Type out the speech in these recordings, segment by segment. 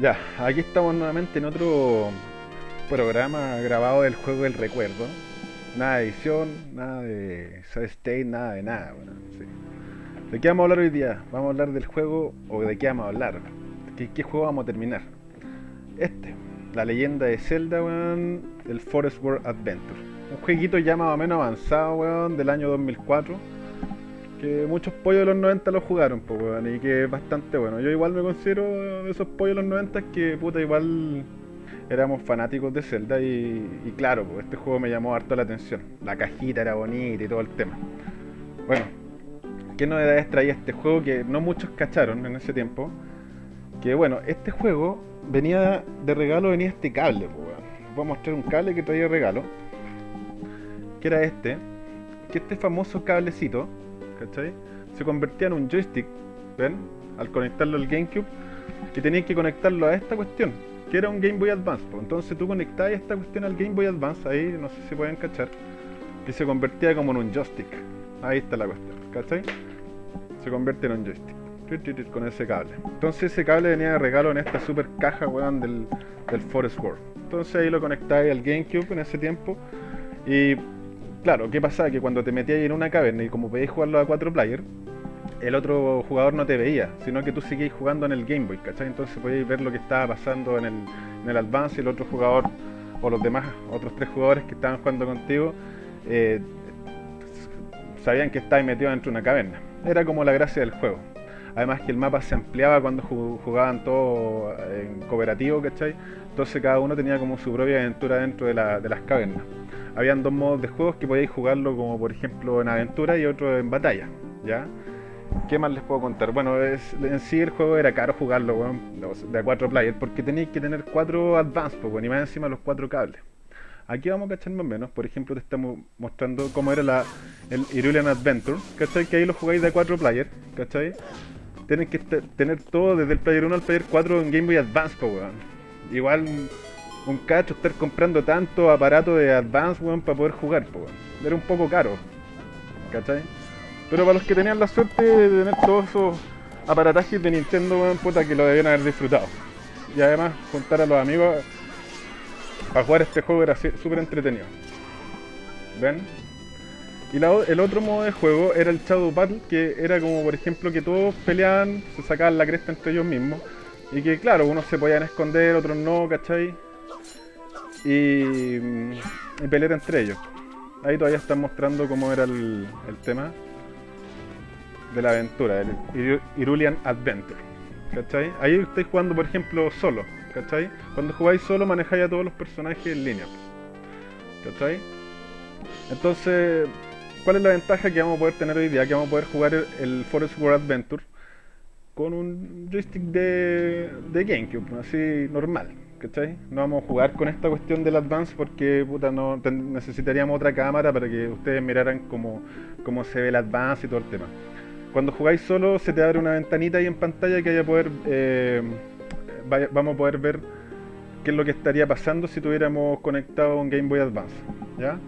Ya, aquí estamos nuevamente en otro programa grabado del juego del recuerdo. Nada de edición, nada de state, nada de nada. Bueno. ¿De qué vamos a hablar hoy día? Vamos a hablar del juego o de qué vamos a hablar. ¿Qué, qué juego vamos a terminar? Este, la leyenda de Zelda, weón, el Forest World Adventure. Un jueguito ya más o menos avanzado, weón, del año 2004 que muchos pollos de los 90 lo jugaron, pues, y que es bastante bueno. Yo igual me considero de esos pollos de los 90 que, puta, igual éramos fanáticos de Zelda y, claro, pues, este juego me llamó harto la atención. La cajita era bonita y todo el tema. Bueno, ¿qué novedades traía este juego que no muchos cacharon en ese tiempo? Que bueno, este juego venía de regalo, venía este cable, pues. Voy a mostrar un cable que traía regalo, que era este, que este famoso cablecito Se convertía en un joystick, ¿ven? Al conectarlo al GameCube, y tenías que conectarlo a esta cuestión, que era un Game Boy Advance. Entonces tú conectabas esta cuestión al Game Boy Advance, ahí no sé si pueden cachar, y se convertía como en un joystick. Ahí está la cuestión, ¿cachai? Se convierte en un joystick con ese cable. Entonces ese cable venía de regalo en esta super caja, del, del Forest World. Entonces ahí lo conectáis al GameCube en ese tiempo y claro, ¿qué pasa? Que cuando te metías en una caverna y como podías jugarlo a cuatro players, el otro jugador no te veía, sino que tú seguías jugando en el Game Boy, ¿cachai? Entonces podías ver lo que estaba pasando en el, Advance y el otro jugador, o los demás, otros tres jugadores que estaban jugando contigo, eh, sabían que estabas metido dentro de una caverna. Era como la gracia del juego. Además que el mapa se ampliaba cuando jugaban todos en cooperativo, ¿cachai? Entonces cada uno tenía como su propia aventura dentro de, la, de las cavernas habían dos modos de juegos que podíais jugarlo como por ejemplo en aventura y otro en batalla, ¿ya? ¿Qué más les puedo contar? Bueno, es, en sí el juego era caro jugarlo, bueno, de a cuatro players, porque tenéis que tener cuatro advance, pues, y más encima los cuatro cables. Aquí vamos a cachar más o menos, por ejemplo te estamos mostrando cómo era la, el Irulian Adventure, ¿cachai? Que ahí lo jugáis de a cuatro players, ¿cachai? Tienen que tener todo desde el player 1 al player 4 en Game Boy Advance, pues, weón. Igual un cacho estar comprando tanto aparato de Advance, weón, para poder jugar, pues, Era un poco caro, ¿cachai? Pero para los que tenían la suerte de tener todos esos aparatajes de Nintendo, weón, puta que lo debían haber disfrutado. Y además, juntar a los amigos para jugar este juego era súper entretenido. ¿Ven? Y el otro modo de juego era el Shadow Battle, que era como, por ejemplo, que todos peleaban, se sacaban la cresta entre ellos mismos. Y que, claro, unos se podían esconder, otros no, ¿cachai? Y, y pelear entre ellos. Ahí todavía están mostrando cómo era el, tema de la aventura, el Irulian Adventure. ¿Cachai? Ahí estáis jugando, por ejemplo, solo. ¿Cachai? Cuando jugáis solo manejáis a todos los personajes en línea. ¿Cachai? Entonces, ¿cuál es la ventaja que vamos a poder tener hoy día? Que vamos a poder jugar el Forest World Adventure con un joystick de, de GameCube, así normal. No vamos a jugar con esta cuestión del Advance porque puta, no, necesitaríamos otra cámara para que ustedes miraran cómo, cómo se ve el Advance y todo el tema. Cuando jugáis solo se te abre una ventanita ahí en pantalla que eh, vamos a poder ver qué es lo que estaría pasando si tuviéramos conectado un Game Boy Advance. ¿ya?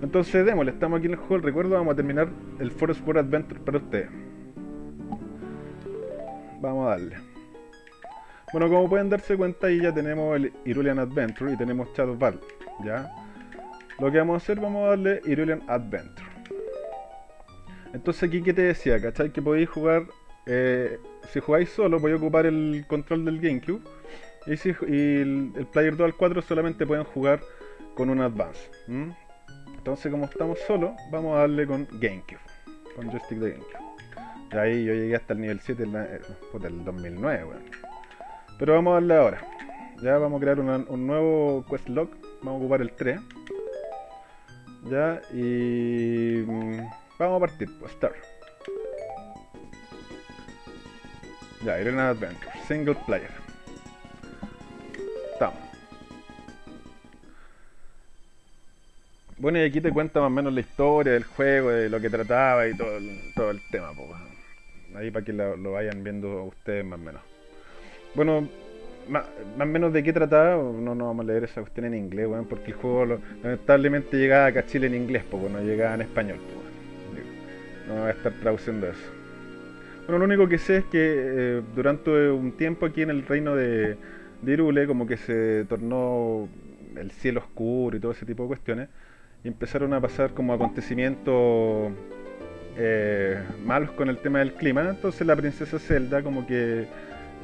Entonces démosle, estamos aquí en el juego, recuerdo, vamos a terminar el Forest World Adventure para ustedes. Vamos a darle. Bueno, como pueden darse cuenta, ahí ya tenemos el Irulian Adventure y tenemos Shadow Battle, ¿ya? Lo que vamos a hacer, vamos a darle Irulian Adventure. Entonces aquí, ¿qué te decía? ¿Cachai? Que podéis jugar, eh, si jugáis solo, podéis ocupar el control del GameCube. Y, si, el, Player 2 al 4 solamente pueden jugar con un Advance. Entonces, como estamos solos, vamos a darle con GameCube. Con joystick de GameCube. Y ahí yo llegué hasta el nivel 7 del 2009, weón. Pero vamos a darle ahora. Ya vamos a crear un nuevo quest log. Vamos a ocupar el 3. Ya, y... Mm, vamos a partir, pues, start. Ya, Irena Adventure, single player. Estamos. Bueno, y aquí te cuenta más o menos la historia del juego, de lo que trataba y todo el, todo el tema, pues. Ahí para que lo vayan viendo ustedes más o menos. Bueno, más, o menos de qué trataba, no, no vamos a leer esa cuestión en inglés, bueno, porque el juego lamentablemente llegaba acá a Chile en inglés, pues no llegaba en español. Pues, no voy a estar traduciendo eso. Bueno, lo único que sé es que eh, durante un tiempo aquí en el reino de, de Irule, como que se tornó el cielo oscuro y todo ese tipo de cuestiones, y empezaron a pasar como acontecimientos eh, malos con el tema del clima. Entonces la princesa Zelda como que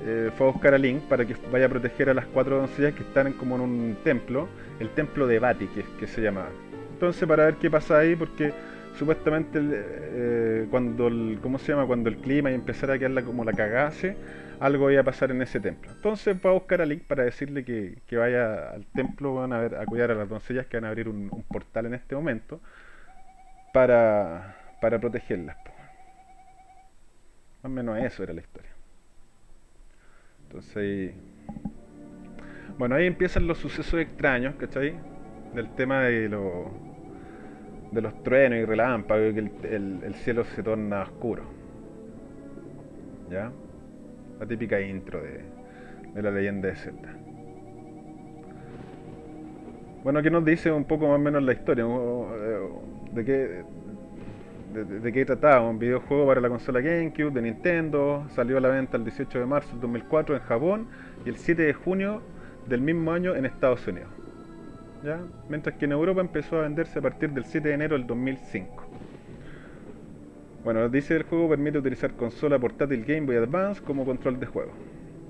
eh, fue a buscar a Link para que vaya a proteger a las cuatro doncellas que están como en un templo, el templo de Bati, que, se llama. Entonces para ver qué pasa ahí, porque supuestamente eh, cuando el, ¿cómo se llama? Cuando el clima y empezara a quedar como la cagase, algo iba a pasar en ese templo. Entonces va a buscar a Link para decirle que, vaya al templo, van a, ver, a cuidar a las doncellas que van a abrir un, portal en este momento para, para protegerlas. Más o menos eso era la historia. Entonces, bueno, ahí empiezan los sucesos extraños, ¿cachai? Del tema de los de los truenos y relámpagos, que el, cielo se torna oscuro. ¿Ya? La típica intro de, de la leyenda de Zelda. Bueno, aquí nos dice un poco más o menos la historia, de qué, de, qué trataba. Un videojuego para la consola GameCube de Nintendo, salió a la venta el 18 de marzo del 2004 en Japón y el 7 de junio del mismo año en Estados Unidos mientras que en Europa empezó a venderse a partir del 7 de enero del 2005. Bueno, dice el juego permite utilizar consola portátil Game Boy Advance como control de juego.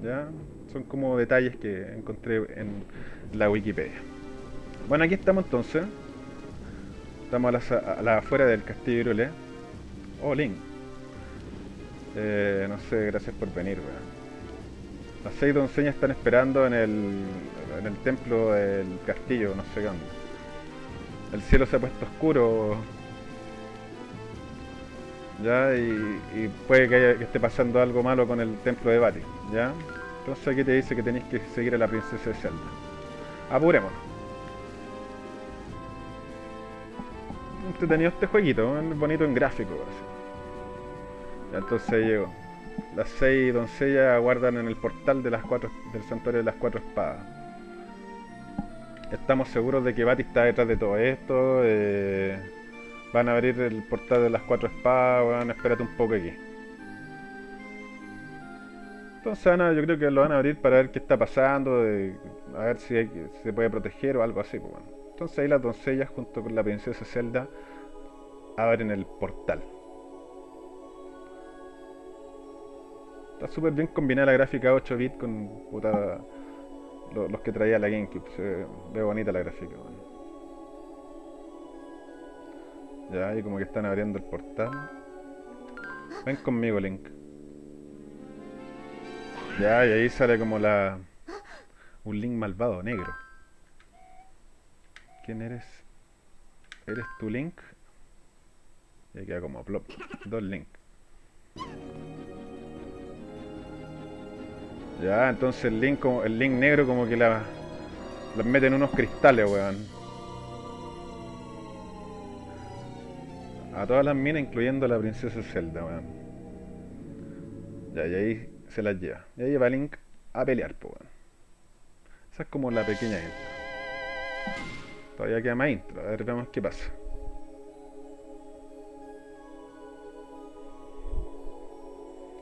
¿ya? Son como detalles que encontré en la Wikipedia. Bueno, aquí estamos entonces. Estamos a la, afuera del castillo Irule. Oh, Link. Eh, no sé, gracias por venir, Las seis doncellas están esperando en el, en el templo del castillo, no sé qué El cielo se ha puesto oscuro. ¿Ya? Y, puede que, esté pasando algo malo con el templo de Bati. ¿Ya? Entonces aquí te dice que tenéis que seguir a la princesa de Zelda. Apurémonos. Entretenido este jueguito, bonito en gráfico. Ya, entonces llego. Las seis doncellas aguardan en el portal de las cuatro, del santuario de las cuatro espadas estamos seguros de que Bati está detrás de todo esto. Eh, van a abrir el portal de las cuatro espadas, a espérate un poco aquí. Entonces Ana, yo creo que lo van a abrir para ver qué está pasando, a ver si se puede proteger o algo así. Pues bueno. Entonces ahí las doncellas junto con la princesa Zelda abren el portal. Está súper bien combinada la gráfica 8 bits con puta los, que traía la GameCube. Ve bonita la gráfica. Ya, ahí como que están abriendo el portal. Ven conmigo, Link. Ya, y ahí sale como la... Un Link malvado, negro. ¿Quién eres? ¿Eres tu Link? Y queda como plop. Dos Link. Ya, entonces el link, el link negro como que la, las mete en unos cristales, weón. A todas las minas, incluyendo a la princesa Zelda, weón. Ya, y ahí se las lleva. Y ahí va Link a pelear, pues, weón. Esa es como la pequeña intro. Todavía queda más intro, a ver, veamos qué pasa.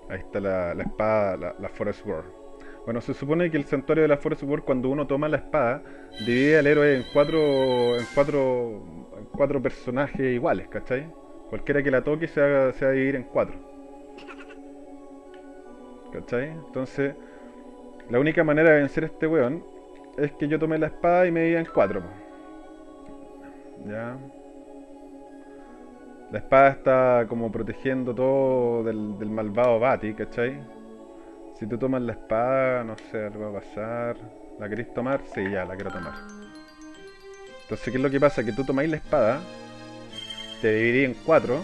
Ahí está la, espada, la, Forest World. Bueno, se supone que el santuario de la Force World, cuando uno toma la espada, divide al héroe en cuatro, en cuatro, en cuatro personajes iguales, ¿cachai? Cualquiera que la toque se va, a dividir en cuatro. ¿Cachai? Entonces, la única manera de vencer a este weón es que yo tome la espada y me divida en cuatro. Ya. La espada está como protegiendo todo del, malvado Bati, ¿cachai? Si tú tomas la espada, no sé, algo va a pasar. ¿La queréis tomar? Sí, ya, la quiero tomar. Entonces, ¿qué es lo que pasa? Que tú tomáis la espada, te dividís en cuatro.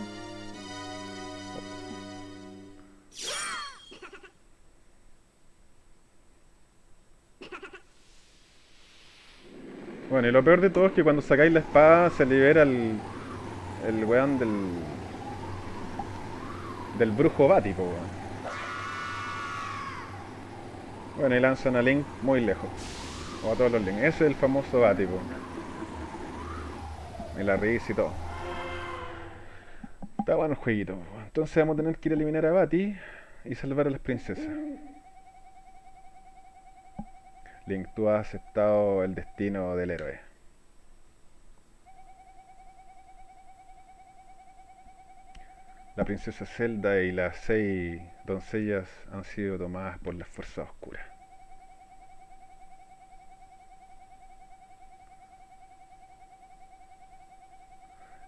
Bueno, y lo peor de todo es que cuando sacáis la espada se libera el, el weón del, del brujo bático, weón. Bueno, y lanzan a Link muy lejos. O a todos los Link. Ese es el famoso Batipo. Y la risa y todo. Está bueno el jueguito. Entonces vamos a tener que ir a eliminar a Bati y salvar a las princesas. Link, tú has aceptado el destino del héroe. La princesa Zelda y las seis doncellas han sido tomadas por las fuerzas oscuras.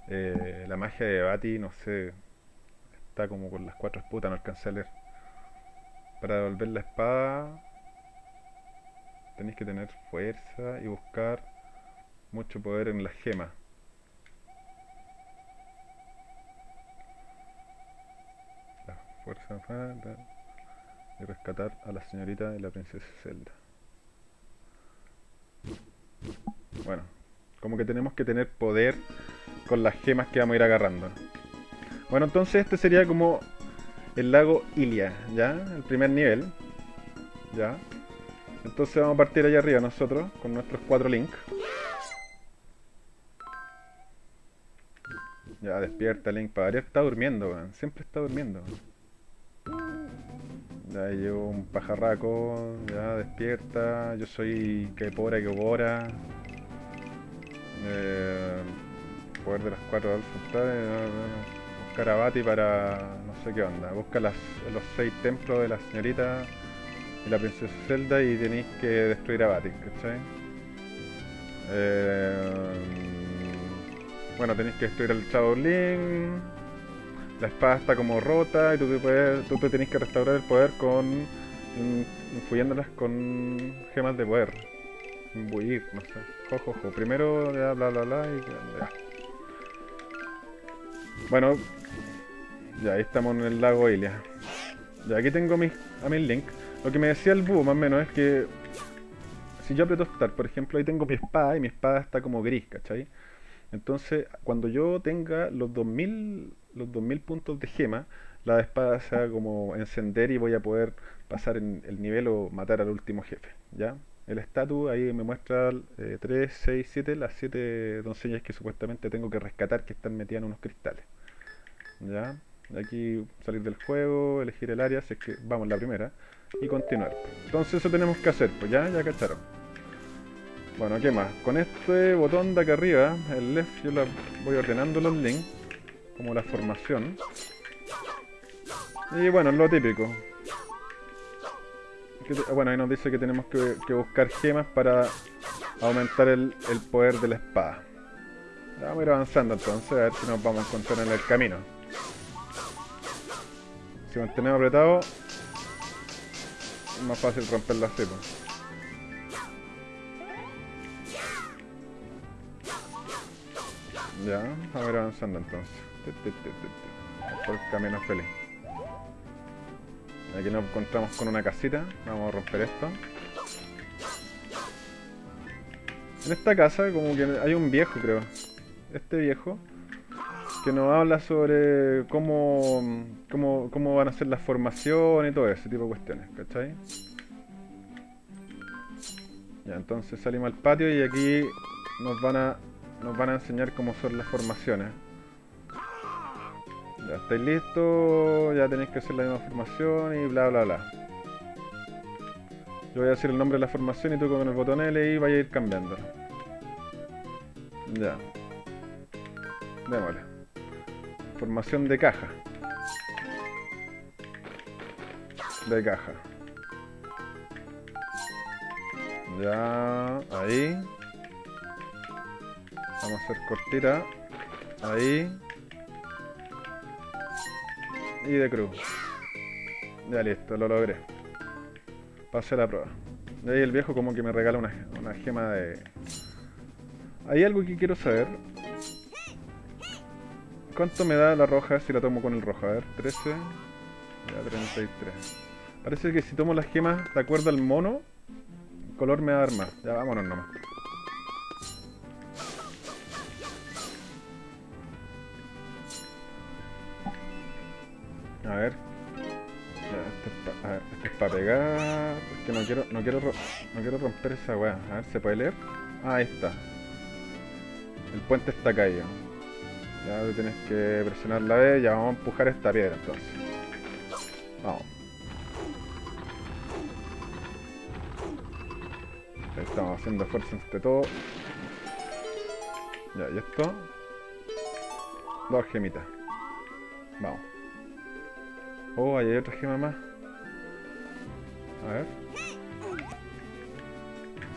Eh, la magia de Bati, no sé, está como con las cuatro esputas, no alcancé a leer. Para devolver la espada tenéis que tener fuerza y buscar mucho poder en la gema. La fuerza y rescatar a la señorita y la princesa Zelda. Bueno, como que tenemos que tener poder con las gemas que vamos a ir agarrando. Bueno, entonces este sería como el lago Ilia, ¿ya? El primer nivel. ¿Ya? Entonces vamos a partir allá arriba nosotros, con nuestros cuatro links. Ya, despierta Link. Para está durmiendo, Siempre está durmiendo. Ya llevo un pajarraco. Ya, despierta. Yo soy que pobra que obora. Eh, poder de las cuatro centrales. Buscar a Bati para... no sé qué onda. Busca los seis templos de la señorita la princesa Zelda y tenéis que destruir a Bati, ¿cachai? Eh, bueno, tenéis que destruir al Shaolin. La espada está como rota y tú te, puedes, tú te tenés que restaurar el poder con. influyéndolas con gemas de poder. Imbuir, no sé. Jojojo. Primero, ya, bla bla bla y ya. Bueno, ya ahí estamos en el lago Ilia. Ya aquí tengo mis, a mi Link. Lo que me decía el búho más o menos es que si yo aprieto Start, por ejemplo, ahí tengo mi espada y mi espada está como gris, ¿cachai? Entonces, cuando yo tenga los 2000, los 2000 puntos de gema, la espada se va como encender y voy a poder pasar en el nivel o matar al último jefe, ¿ya? El estatus ahí me muestra 3, 6, 7, las 7 doncellas que supuestamente tengo que rescatar que están metidas en unos cristales. ¿Ya? Aquí salir del juego, elegir el área, si es que vamos la primera y continuar. Entonces eso tenemos que hacer, pues ya, ya cacharon. Bueno, ¿qué más? Con este botón de acá arriba, el left, yo la voy ordenando los links, como la formación. Y bueno, lo típico. Bueno, ahí nos dice que tenemos que, buscar gemas para aumentar el, el, poder de la espada. Vamos a ir avanzando entonces, a ver si nos vamos a encontrar en el camino. Si mantenemos apretado, más fácil romper la cepa. Ya, a ir avanzando entonces. Por el camino feliz. Aquí nos encontramos con una casita. Vamos a romper esto. En esta casa como que hay un viejo creo. Este viejo que nos habla sobre cómo, cómo, cómo van a ser las formaciones y todo ese tipo de cuestiones, ¿cachai? Ya, entonces salimos al patio y aquí nos van a nos van a enseñar cómo son las formaciones. Ya estáis listos, ya tenéis que hacer la misma formación y bla bla bla. Yo voy a decir el nombre de la formación y tú con el botón L y vaya a ir cambiando. Ya. Démosle. Formación de caja. De caja. Ya, ahí. Vamos a hacer cortita. Ahí. Y de cruz. Ya listo, lo logré. Pasé la prueba. De ahí el viejo como que me regala una, una gema de... Hay algo que quiero saber. ¿Cuánto me da la roja si la tomo con el rojo? A ver, 13. Ya, 33. Parece que si tomo las gemas de acuerdo al mono, el color me va a más. Ya, vámonos nomás. A ver. este es para pegar. Es que no quiero, no quiero, no quiero romper esa weá. A ver, ¿se puede leer? Ah, ahí está. El puente está caído. Ya tienes que presionar la B, ya vamos a empujar esta piedra entonces. Vamos. Estamos haciendo fuerza entre todo. Ya, y esto. Dos gemitas. Vamos. Oh, ahí hay otra gema más. A ver.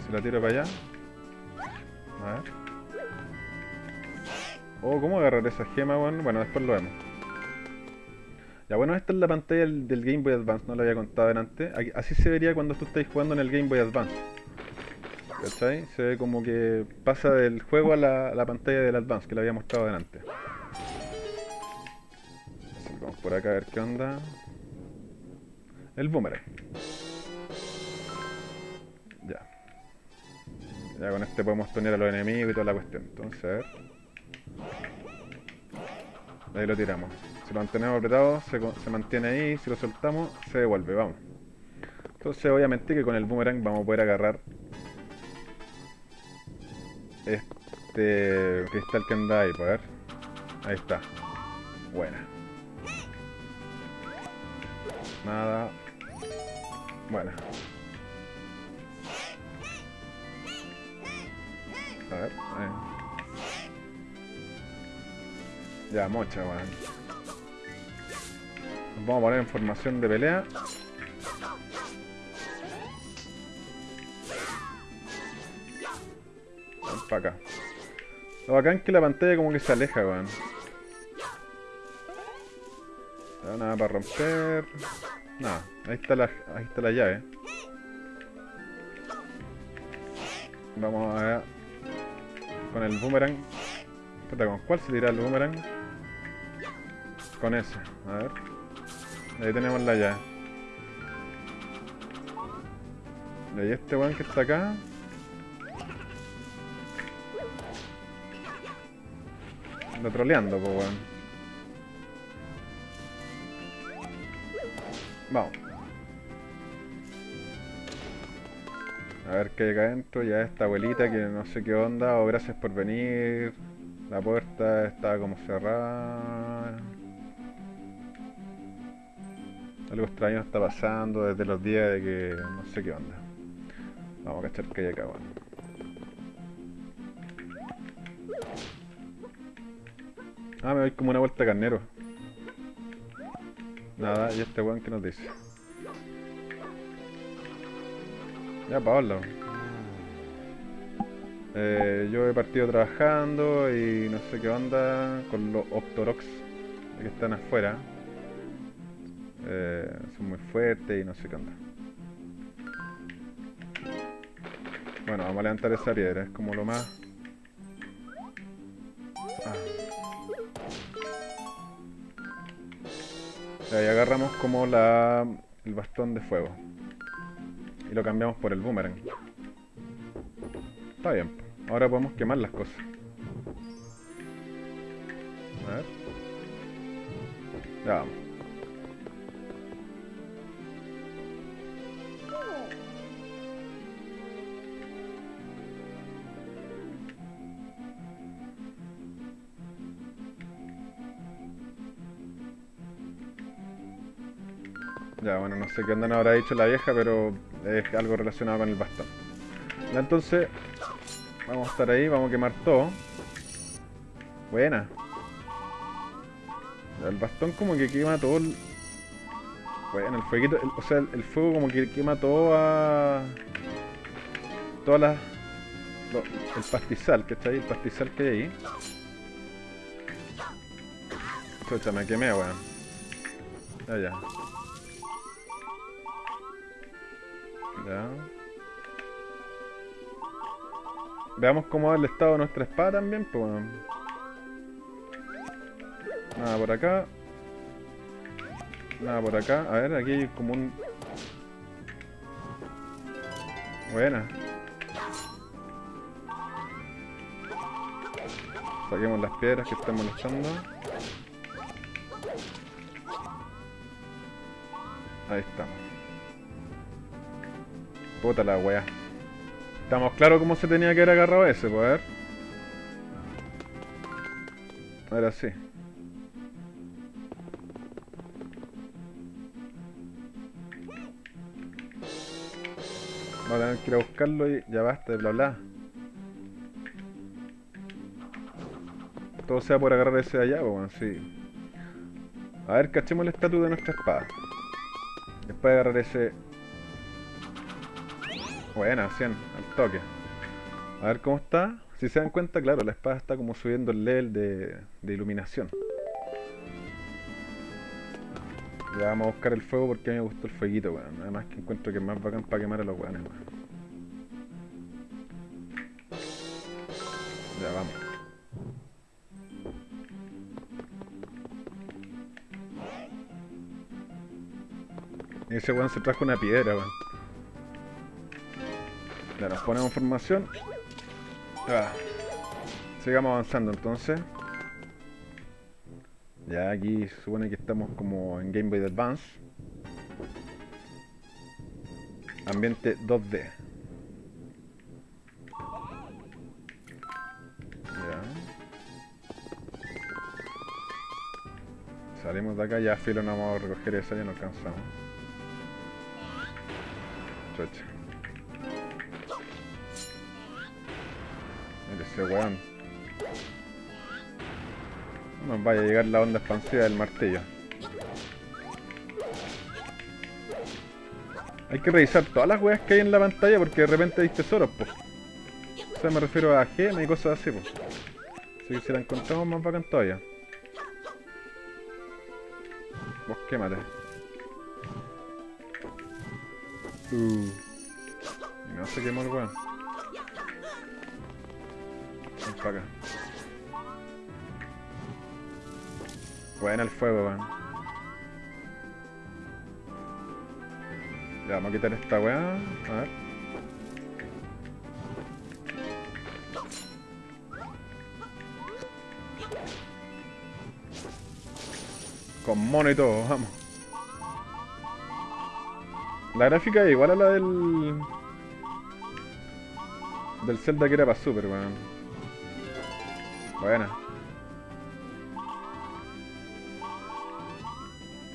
Se la tiro para allá. A ver. Oh, ¿cómo agarrar esa gema, bueno? Bueno, después lo vemos. Ya, bueno, esta es la pantalla del, Game Boy Advance, no lo había contado antes. Así se vería cuando tú estáis jugando en el Game Boy Advance. ¿Cachai? Se ve como que pasa del juego a la, la pantalla del Advance, que lo había mostrado delante. Vamos por acá a ver qué onda. El boomerang. Ya. Ya con este podemos tunear a los enemigos y toda la cuestión. Entonces, a ver. Ahí lo tiramos. Si lo mantenemos apretado, se, se mantiene ahí. Si lo soltamos, se devuelve. Vamos. Entonces, obviamente que con el boomerang vamos a poder agarrar este cristal que anda ahí. pues, A ver. Ahí está. Buena. Nada. Buena. A ver. ahí. Ya, mocha, weón. Nos vamos a poner en formación de pelea. Vamos para acá. Lo bacán es que la pantalla como que se aleja, weón. Ya, nada para romper. Nada, ahí está la, ahí está la llave. Vamos a. Con el boomerang. ¿con cuál se tira el boomerang? Con ese, a ver. Ahí tenemos la llave. Y este weón que está acá. Anda troleando, pues weón. Vamos. A ver qué hay acá adentro. Ya esta abuelita que no sé qué onda. O gracias por venir. La puerta está como cerrada. Algo extraño está pasando desde los días de que no sé qué onda. Vamos a cachar que hay acá, bueno. Ah, me doy como una vuelta carnero. Nada, y este weón que nos dice. Ya, Paola. Eh, yo he partido trabajando y no sé qué onda con los Optorox que están afuera. Eh, son muy fuertes y no sé qué onda. Bueno, vamos a levantar esa piedra, es como lo más... Ah. Agarramos como la, el bastón de fuego. Y lo cambiamos por el boomerang. Está bien. Ahora podemos quemar las cosas. Sé qué onda nos habrá dicho la vieja, pero es algo relacionado con el bastón. Entonces, vamos a estar ahí, vamos a quemar todo. Buena. El bastón como que quema todo el... Bueno, el fueguito, o sea, el, fuego como que quema todo a... Todas las... lo- el pastizal, que está ahí, el pastizal que hay ahí. Chucha, me quemé, weón. Ya, ya. Ya. Veamos cómo va el estado de nuestra espada también, pues bueno. Nada por acá. Nada por acá. A ver, aquí hay como un... Buena. Saquemos las piedras que están molestando. Ahí estamos. Puta la weá. Estamos claros cómo se tenía que haber agarrado ese, pues a ver. Ahora sí. Vamos a tener que buscarlo y ya basta de bla bla. Todo sea por agarrar ese de allá, weón, sí. A ver, cachemos el estatus de nuestra espada. Después de agarrar ese... Buena, 100, al toque. A ver cómo está. Si se dan cuenta, claro, la espada está como subiendo el level de, iluminación. Ya vamos a buscar el fuego porque a mí me gustó el fueguito, weón. Además que encuentro que es más bacán para quemar a los weones, weón. Ya vamos. Ese weón se trajo una piedra, weón. Ya nos ponemos formación. Ah. Sigamos avanzando entonces. Ya aquí supone que estamos como en Game Boy Advance. Ambiente 2D. Ya. Salimos de acá, ya filo no vamos a recoger esa, ya no alcanzamos. Chocha. Ese weón. No nos vaya a llegar la onda expansiva del martillo. Hay que revisar todas las weas que hay en la pantalla porque de repente hay tesoros, pues. O sea, me refiero a gemas y cosas así, pues. Así que si la encontramos más bacán todavía. Vos quémate. Uh. No se quemó el weón. Para acá. Buena el fuego, weón. Ya, vamos a quitar esta weá. A ver. Con mono y todo, vamos. La gráfica es igual a la del... Del Zelda que era para Super, weón. Buena.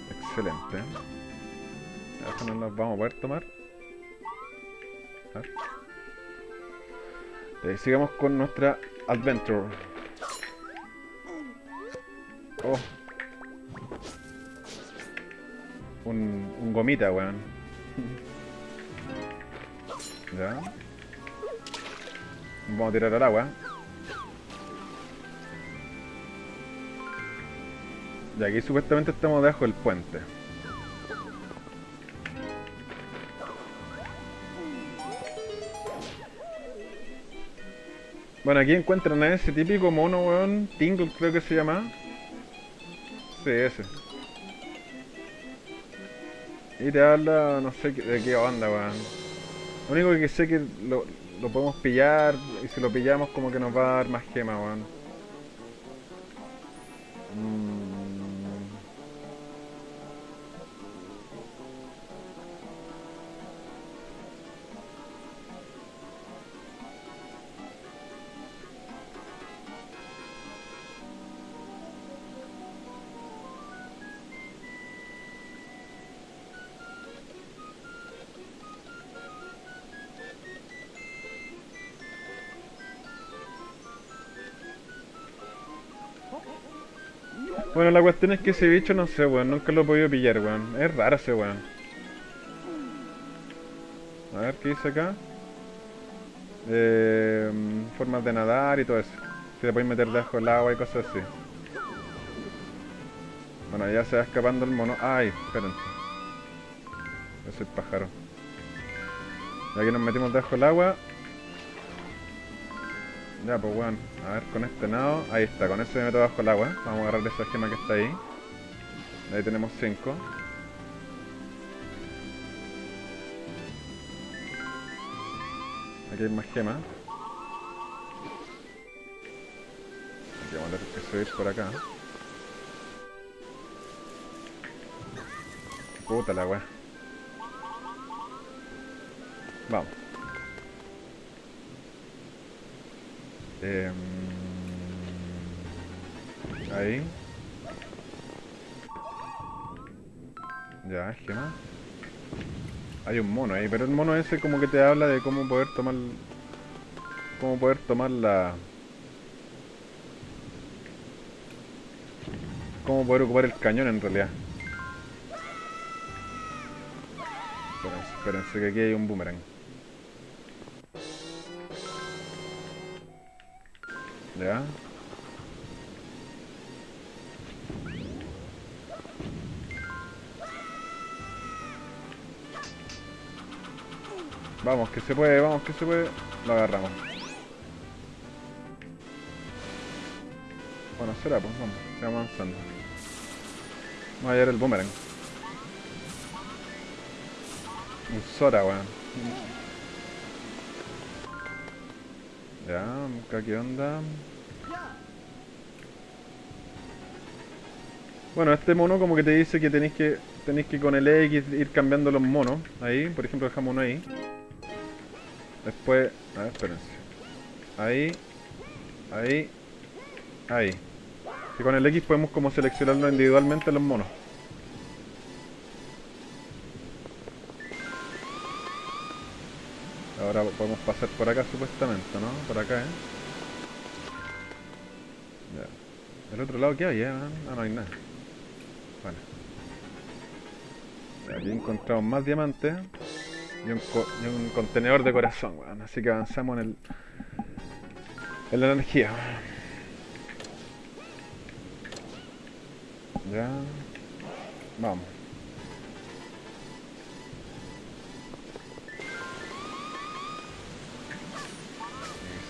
Excelente. Eso no nos vamos a poder tomar. A. Eh, sigamos con nuestra adventure. Oh. Un, un gomita, weón. ya. Vamos a tirar al agua. Y aquí supuestamente estamos debajo del puente. Bueno, aquí encuentran a ese típico mono, weón. Tingle creo que se llama. Sí, ese. Y te habla, no sé de qué onda, weón. Lo único que sé que lo, podemos pillar y si lo pillamos como que nos va a dar más gemas, weón. Mm. Bueno, la cuestión es que ese bicho no sé, weón. Nunca lo he podido pillar, weón. Es raro ese weón. A ver, ¿qué dice acá? Eh, formas de nadar y todo eso. Si te puedes meter debajo del agua y cosas así. Bueno, ya se va escapando el mono. Ay, espérense. Es el pájaro. Y aquí nos metimos debajo del agua. Ya, pues weón. A ver, con este nado. Ahí está, con ese me meto bajo el agua. Vamos a agarrar esa gema que está ahí. Ahí tenemos 5. Aquí hay más gemas. Aquí vamos a tener que subir por acá. Puta la weá. Vamos. Em, ahí. Ya, gema. Hay un mono ahí, pero el mono ese como que te habla de cómo poder tomar... Cómo poder tomar la... Cómo poder ocupar el cañón en realidad. Espérense, espérense que aquí hay un boomerang. Ya. Vamos, que se puede, vamos, que se puede. Lo agarramos. Bueno, será, pues vamos, sigamos avanzando. Vamos a hallar el boomerang. Un Sora, weón. Ya, qué onda. Bueno, este mono como que te dice que tenéis que tenéis que con el X ir cambiando los monos. Ahí, por ejemplo, dejamos uno ahí. Después, a ver, espérense. Ahí, ahí, ahí. Y con el X podemos como seleccionarlo individualmente los monos. Ahora podemos pasar por acá supuestamente, ¿no? Por acá, ¿eh? Ya. ¿El otro lado qué hay, eh? Ah, no hay nada. Bueno. Aquí encontramos más diamantes y un, contenedor de corazón, weón. Así que avanzamos en el. en la energía. Ya. Vamos.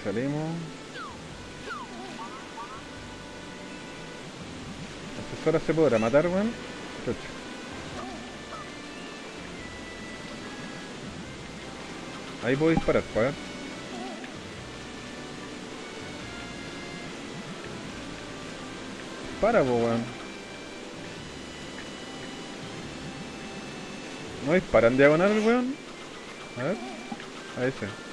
Salimos. Asesora se podrá matar, weón. Ahí puedo disparar, pues. Para, weón. ¿No dispara en diagonal weón? A ver. A ese.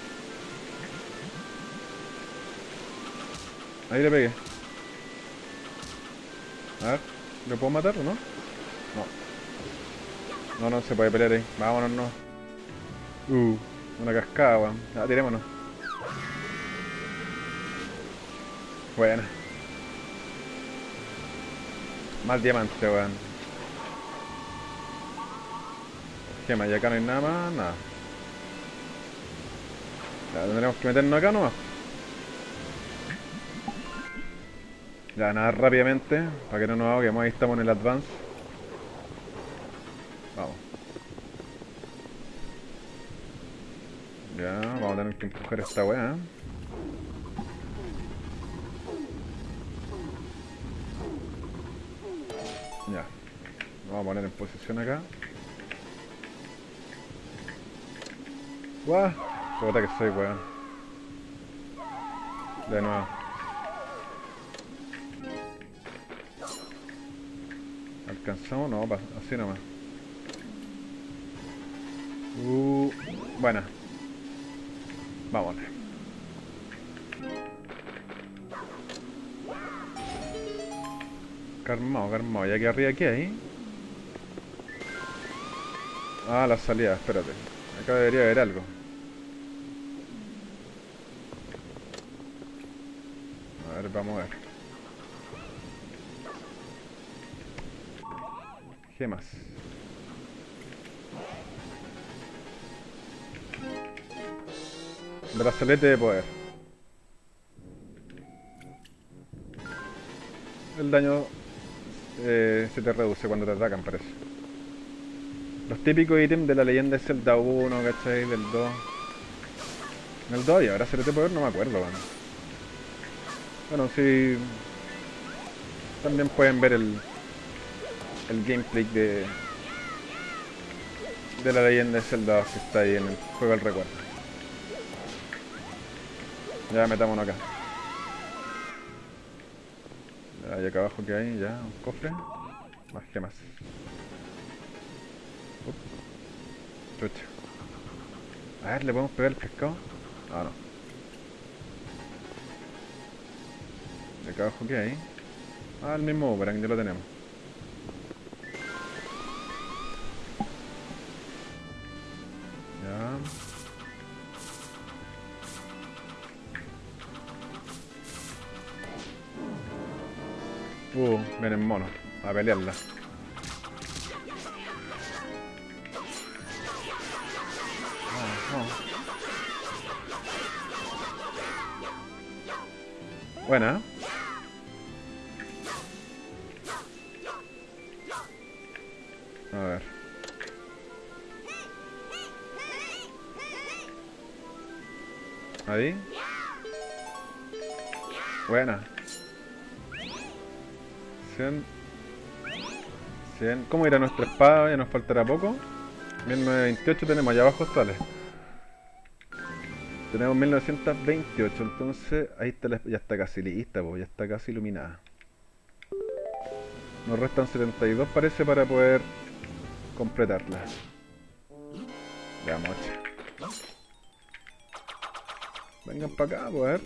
Ahí le pegué. A ver. ¿Le puedo matar o no? No. No, no se puede pelear ahí. Vámonos, no. Uh. Una cascada, weón. Ya, tirémonos. Buena. Más diamante, weón. Gema, y acá no hay nada más, nada. Ya tendremos que meternos acá nomás. Ya, nada rápidamente, para que no nos ahoguemos, ahí estamos en el advance. Vamos. Ya, vamos a tener que empujar esta weá. Ya. Vamos a poner en posición acá. ¡Guau! Puta que soy, weón. De nuevo. ¿Alcanzamos? No, así nomás. Uh, buena. Vámonos. Calmado, calmado. Ya que arriba, ¿qué hay? Ah, la salida, espérate. Acá debería haber algo. A ver, vamos a ver. Gemas. Brazalete de poder. El daño eh, se te reduce cuando te atacan, parece. Los típicos ítems de la leyenda es Zelda 1, ¿cachai? Del 2. En el 2 y ahora de poder no me acuerdo, bueno. Bueno, sí. También pueden ver el, el gameplay de, de la leyenda de Zelda 2 que está ahí en el juego del recuerdo. Ya metámonos acá. Y acá abajo que hay, ya, un cofre. Más gemas. Chucha. A ver, ¿le podemos pegar el pescado? Ah, no. ¿Y acá abajo qué hay? Ah, el mismo que ya lo tenemos. Pelearla. Buena. A ver. Ahí. Buena. 100. 100. ¿Cómo irá nuestra espada? Ya nos faltará poco. 1928 tenemos allá abajo sale. Tenemos 1928, entonces ahí está ya está casi lista, ya está casi iluminada. Nos restan 72 parece para poder completarla. Ya, mocha. Vengan para acá, pues.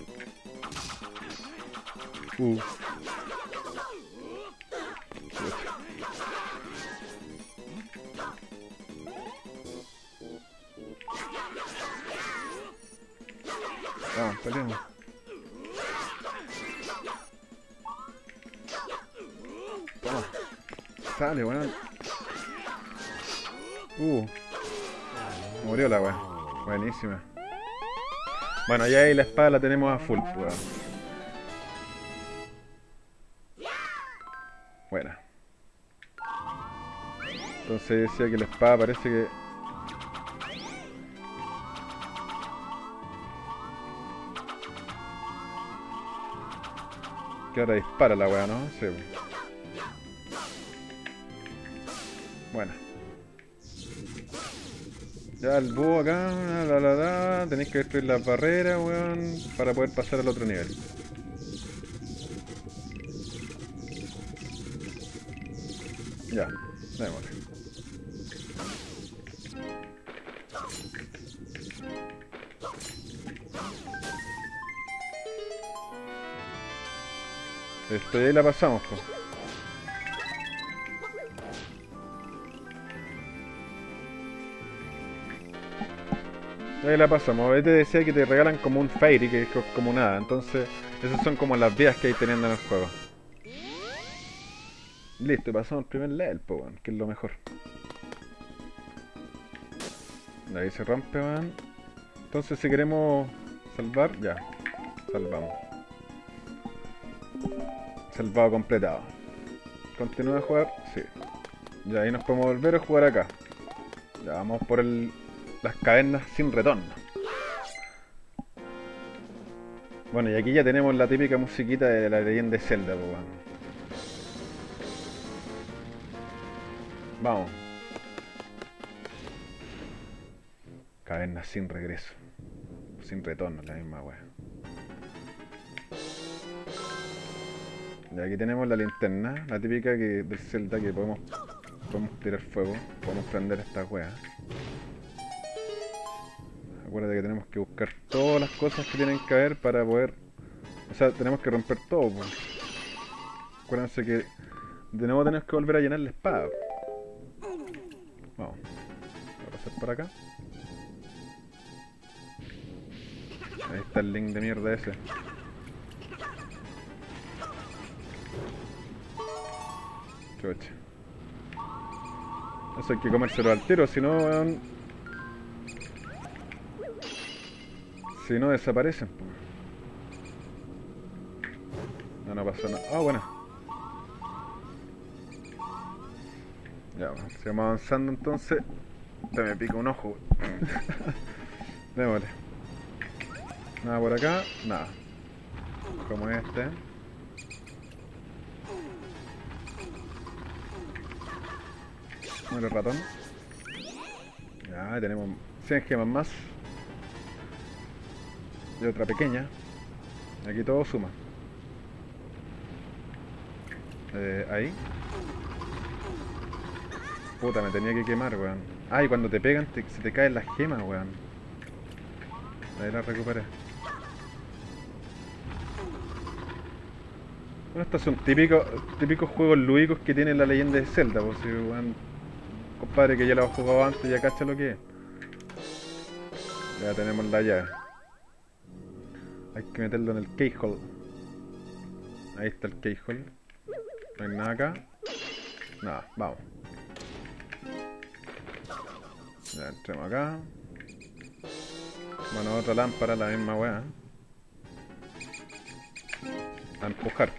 Uh. Vamos, peleemos. Toma. Sale, weón. Uh. Murió la weá. Buenísima. Bueno, ya ahí la espada la tenemos a full, weón. Buena. Entonces decía que la espada parece que que ahora dispara la weá, ¿no? Sí. Bueno. Ya el búho acá, la la la, tenéis que destruir las barreras, weón, para poder pasar al otro nivel. Esto ahí la pasamos, pues. Ahí la pasamos. Ahí te decía que te regalan como un Fairy, que es como nada. Entonces, esas son como las vías que hay teniendo en el juego. Listo, pasamos el primer level, pues, que es lo mejor. Ahí se rompe, man. Entonces, si queremos salvar, ya. Salvamos. Salvado completado. ¿Continúa a jugar? Sí. Ya ahí nos podemos volver a jugar acá. Ya vamos por el, las cavernas sin retorno. Bueno, y aquí ya tenemos la típica musiquita de la leyenda de Zelda, pues, Vamos. Cavernas sin regreso. Sin retorno, la misma wea. Y aquí tenemos la linterna, la típica que, del Zelda que podemos, podemos tirar fuego, podemos prender esta wea. Acuérdate que tenemos que buscar todas las cosas que tienen que haber para poder... O sea, tenemos que romper todo. Pues. Acuérdense que de nuevo tenemos que volver a llenar la espada. Vamos. Voy a pasar por acá. Ahí está el link de mierda ese. Eso hay que comérselo al tiro, si no, Si no desaparecen. No, no pasa nada. Ah, bueno. Ya, sigamos avanzando entonces. Te me pica un ojo. Démosle. Nada por acá, nada. Como este. Muere ratón. Ya, tenemos 100 gemas más. Y otra pequeña. Aquí todo suma. Eh, ahí. Puta, me tenía que quemar, weón. Ah, y cuando te pegan se te caen las gemas, weón. Ahí la recuperé. Bueno, estos son típicos, típicos juegos lúdicos que tiene la leyenda de Zelda, pues si, weón, Compadre que ya lo ha jugado antes, ya cacha lo que es. Ya tenemos la llave. Hay que meterlo en el keyhole. Ahí está el keyhole. No hay nada acá. Nada, vamos. Ya entremos acá. Bueno, otra lámpara, la misma weá. A empujar.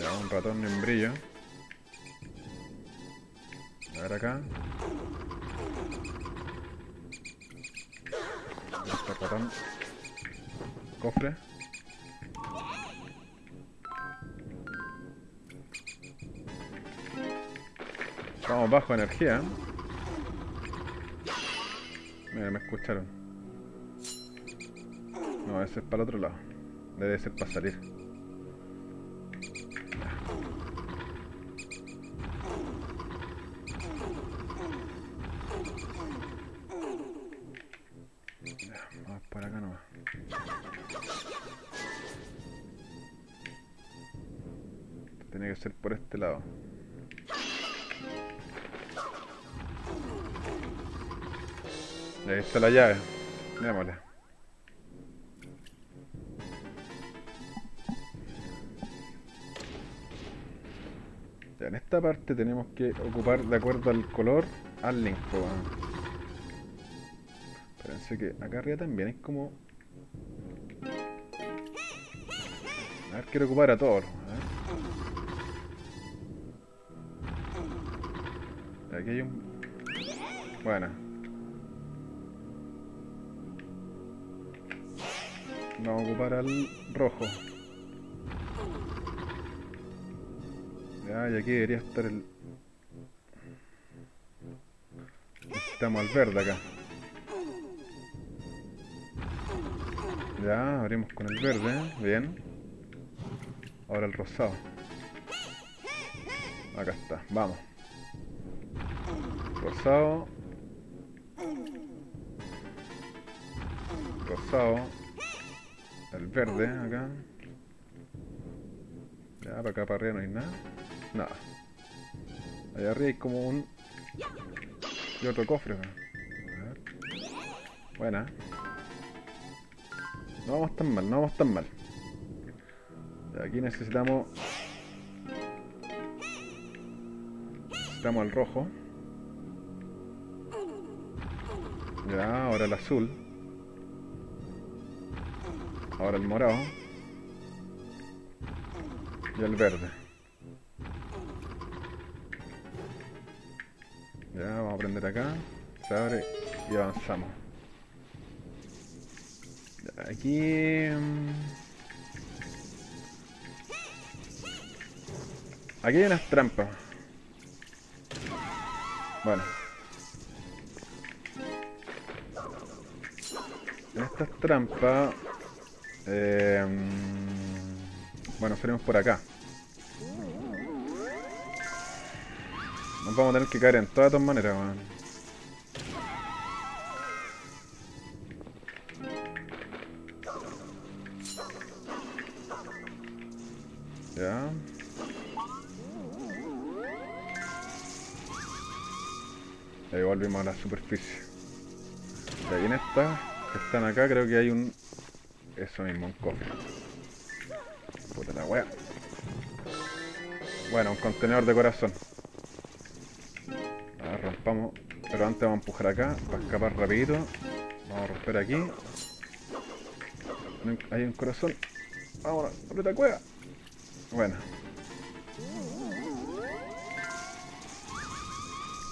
Ya, un ratón en brillo. A ver acá. Este ratón. Cofre. Estamos bajo energía. Mira, me escucharon. No, ese es para el otro lado. Debe ser para salir. Este lado. Ahí está la llave. Démosle. Ya, en esta parte tenemos que ocupar de acuerdo al color al link. Espérense que acá arriba también es como... A ver, quiero ocupar a todos. Aquí hay un... Bueno. Vamos a ocupar al rojo. Ya, y aquí debería estar el... Necesitamos al verde acá. Ya, abrimos con el verde, bien. Ahora el rosado. Acá está, vamos. Rosado. Rosado. El verde, acá. Ya, para acá para arriba no hay nada. Nada. Allá arriba hay como un... Y otro cofre. acá. Buena. No vamos tan mal, no vamos tan mal. Aquí necesitamos... Necesitamos el rojo. Ya, ahora el azul. Ahora el morado. Y el verde. Ya, vamos a prender acá. Se abre y avanzamos. Aquí... mm, Aquí hay unas trampas. Bueno. Trampas... eh, bueno, salimos por acá. Nos vamos a tener que caer en todas todas maneras, weón. Ya. Ahí volvimos a la superficie. Y ahí en estas están acá creo que hay un... Eso mismo, un cofre. Puta la wea. Bueno, un contenedor de corazón. A ver, rompamos. Pero antes vamos a empujar acá para escapar rapidito. Vamos a romper aquí. Hay un corazón. Vamos, aprieta cueva. Bueno.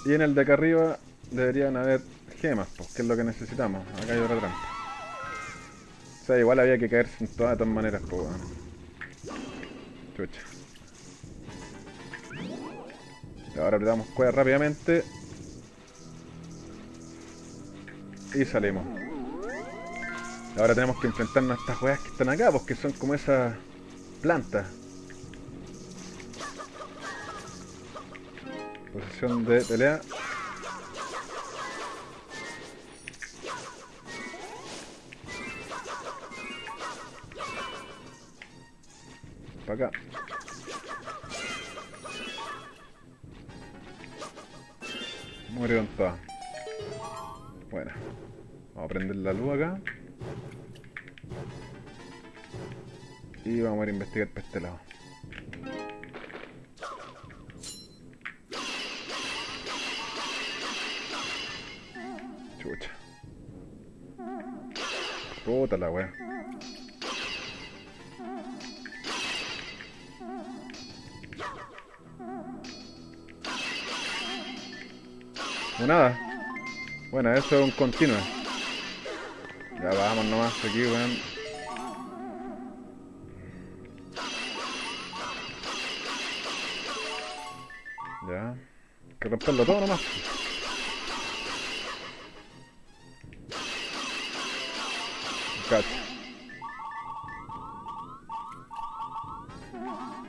Y en el de acá arriba deberían haber gemas, pues, que es lo que necesitamos. Acá hay otra trampa. O sea, igual había que caerse en todas, de todas maneras, pues, weón. Chucha. Ahora apretamos cueva rápidamente. Y salimos. Ahora tenemos que enfrentarnos a estas weas que están acá, porque son como esas plantas. Posición de pelea. Para acá. Murieron todas. Bueno. Vamos a prender la luz acá. Y vamos a ir a investigar para este lado. Chucha. Puta la wea. O nada. Bueno, eso es un continuo. Ya vamos nomás aquí, weón. Ya. Hay que romperlo todo nomás. Cacho.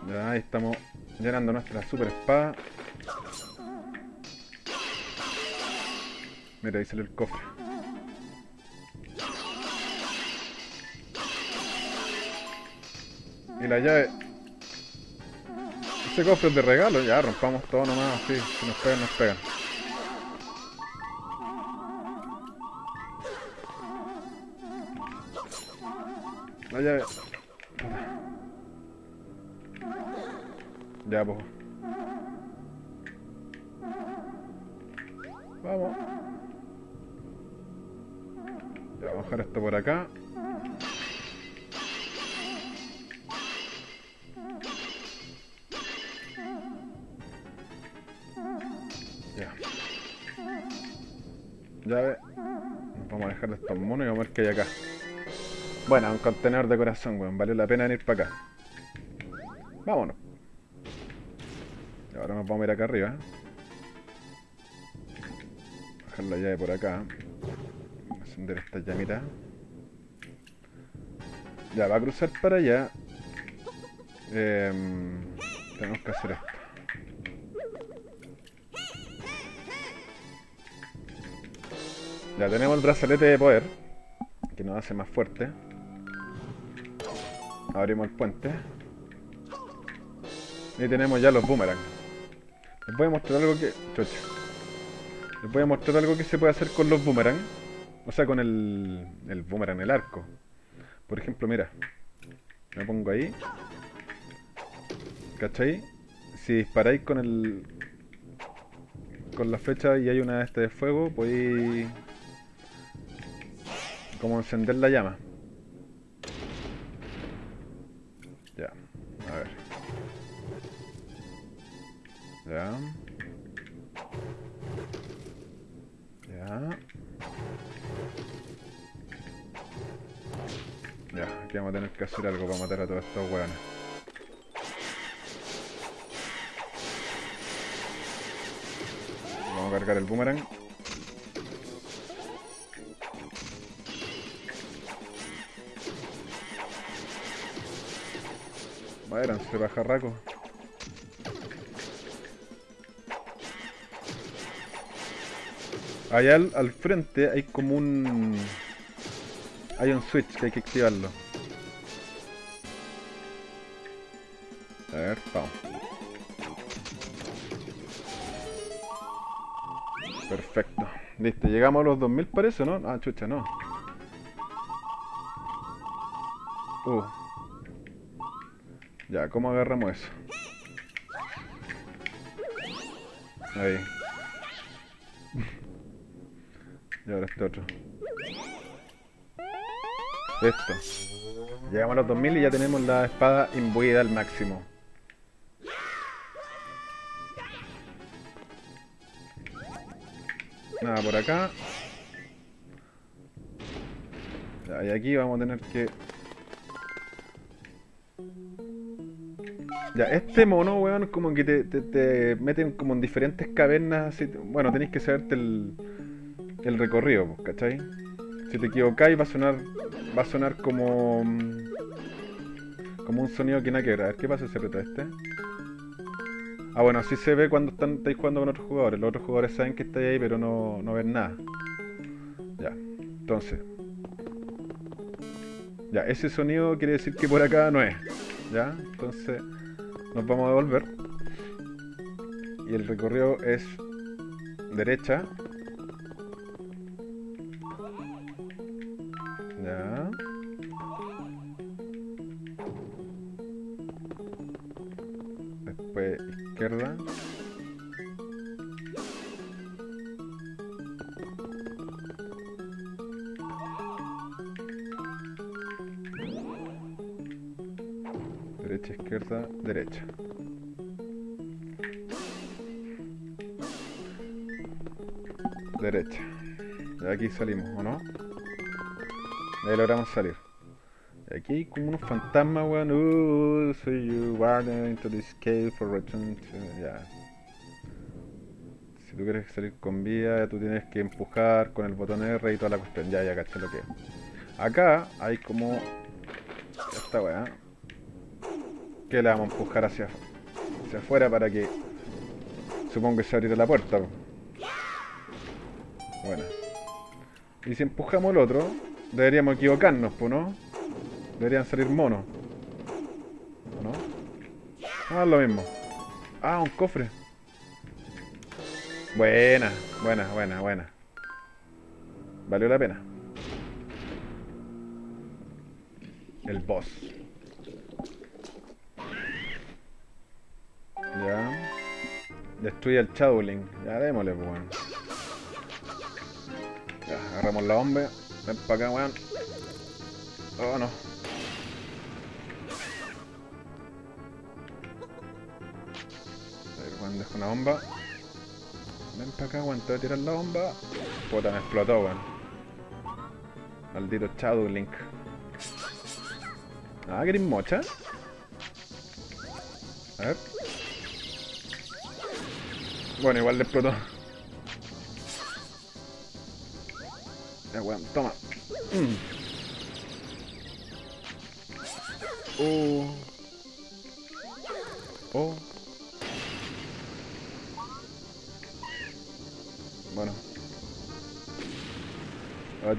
Ya, ahí estamos llenando nuestra super espada. Mira, ahí sale el cofre. Y la llave. Ese cofre es de regalo, ya rompamos todo nomás así. Si nos pegan, nos pegan. La llave. Ya, pues. Vamos. Vamos a dejar esto por acá. Ya. Llave. Vamos a dejar de estos monos y vamos a ver qué hay acá. Bueno, un contenedor de corazón, weón. Valió la pena venir para acá. Vámonos. Y ahora nos vamos a ir acá arriba. Bajar la llave por acá. Encender esta llamita. Ya, va a cruzar para allá. Em, tenemos que hacer esto. Ya tenemos el brazalete de poder. Que nos hace más fuerte. Abrimos el puente. Y tenemos ya los boomerang. Les voy a mostrar algo que... Chocho. Les voy a mostrar algo que se puede hacer con los boomerang. O sea, con el, el boomerang, el arco. Por ejemplo, mira. Me pongo ahí. ¿Cachai? Si disparáis con el... Con la flecha y hay una de este de fuego, podéis... Como encender la llama. Ya, a ver. Ya. Ya. Aquí vamos a tener que hacer algo para matar a todos estos hueones. Vamos a cargar el boomerang. Váyanse, bajarraco. Allá al, al frente hay como un... Hay un switch que hay que activarlo. Ver, vamos. Perfecto. Listo, llegamos a los 2000 parece, ¿no? Ah, chucha, no. Uh. Ya, ¿cómo agarramos eso? Ahí. y ahora este otro. Listo. Llegamos a los 2000 y ya tenemos la espada imbuida al máximo. Nada por acá. Y aquí vamos a tener que... Ya, este mono, weón, como que te, te, te meten como en diferentes cavernas. así, bueno, tenéis que saberte el, el recorrido, pues, ¿cachai? Si te equivocáis va a sonar va a sonar como mm, como un sonido que nada que ver. A ver, ¿qué pasa si aprieta este? Ah, bueno, así se ve cuando están, estáis jugando con otros jugadores. Los otros jugadores saben que estáis ahí, pero no, no ven nada. Ya, entonces. Ya, ese sonido quiere decir que por acá no es. Ya, entonces nos vamos a devolver. Y el recorrido es derecha. Izquierda. Derecha, izquierda, derecha. Derecha. De aquí salimos, ¿o no? De ahí logramos salir. Hay como unos fantasmas, weón. Uh, so you warden into this cave for return. Ya. Si tú quieres salir con vida, tú tienes que empujar con el botón R y toda la cuestión. Ya, ya caché lo que es. Acá hay como... Esta weá. Que la vamos a empujar hacia, hacia afuera para que... Supongo que se abrirá la puerta. Bueno. Y si empujamos el otro, deberíamos equivocarnos, ¿no? Deberían salir monos. ¿O ¿No? Ah, lo mismo. Ah, un cofre. Buena, buena, buena, buena. Valió la pena. El boss. Ya. Destruye el Shadowling. Ya démosle, pues, weón. Ya, agarramos la bomba. Ven para acá, weón. Oh, no. Una bomba. Ven para acá, weón. Te voy tirar la bomba. Puta, me explotó, weón. Maldito Shadow Link. Ah, ¿querés mocha? A ver. Bueno, igual le explotó. Ya, weón, toma. Mm. Oh.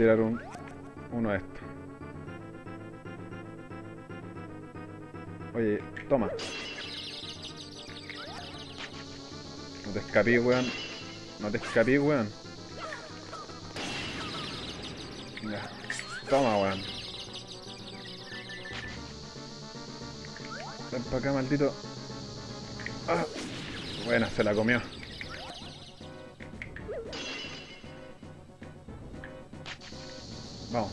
Tirar un, uno de estos. Oye, toma. No te escapí, weón. No te escapí, weón. Ya. Toma, weón. Ven para acá, maldito. Ah. Buena, se la comió. Vamos.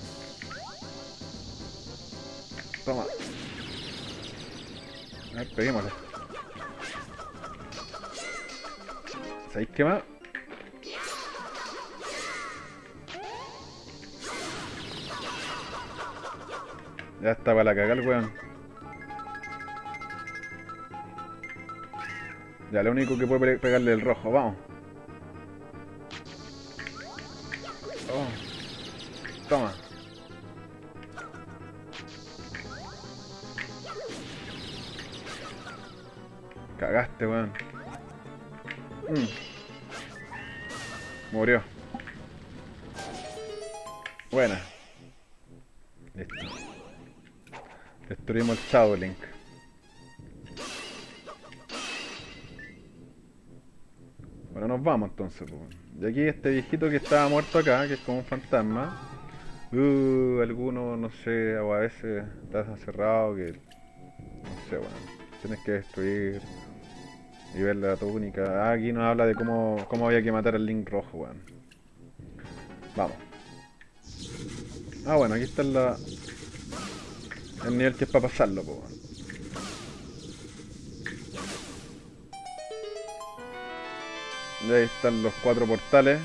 Toma. A ver, peguémosle. ¿Sabéis qué más? Ya está para la cagar, weón. Ya, lo único que puede pe- pegarle el rojo, vamos. Po. Y aquí este viejito que estaba muerto acá, que es como un fantasma. Uh, alguno, no sé, o a veces está cerrado que... No sé, bueno. Tienes que destruir y ver la túnica. Ah, aquí nos habla de cómo, cómo había que matar al Link rojo, weón. Vamos. Ah, bueno, aquí está la... El nivel que es para pasarlo, weón. Ahí están los cuatro portales.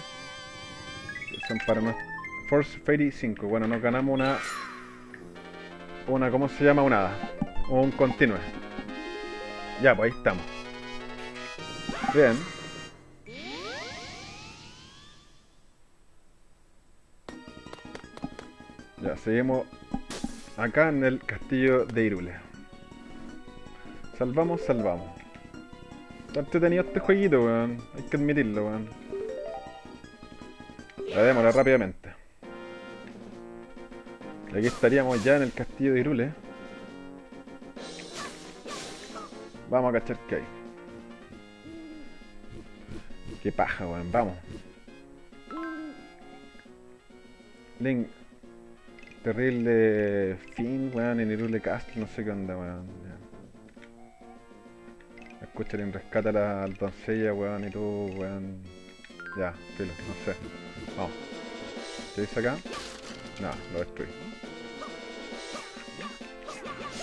Son para nuestro... Force Fairy 5. Bueno, nos ganamos una... Una, ¿cómo se llama? Una un continue. Ya, pues ahí estamos. Bien. Ya, seguimos acá en el castillo de Irule. Salvamos, salvamos. Está entretenido este jueguito, weón. Hay que admitirlo, weón. La démosla rápidamente. Aquí estaríamos ya en el castillo de Irule. Vamos a cachar que hay. Qué paja, weón. Vamos. Link. Terrible fin, weón, en Irule Castle. No sé qué onda, weón. Ya. Escucharín rescata a la doncella, weón, y tú, weón. Ya, filo, no sé. Vamos. ¿Qué dice acá? No, lo destruí.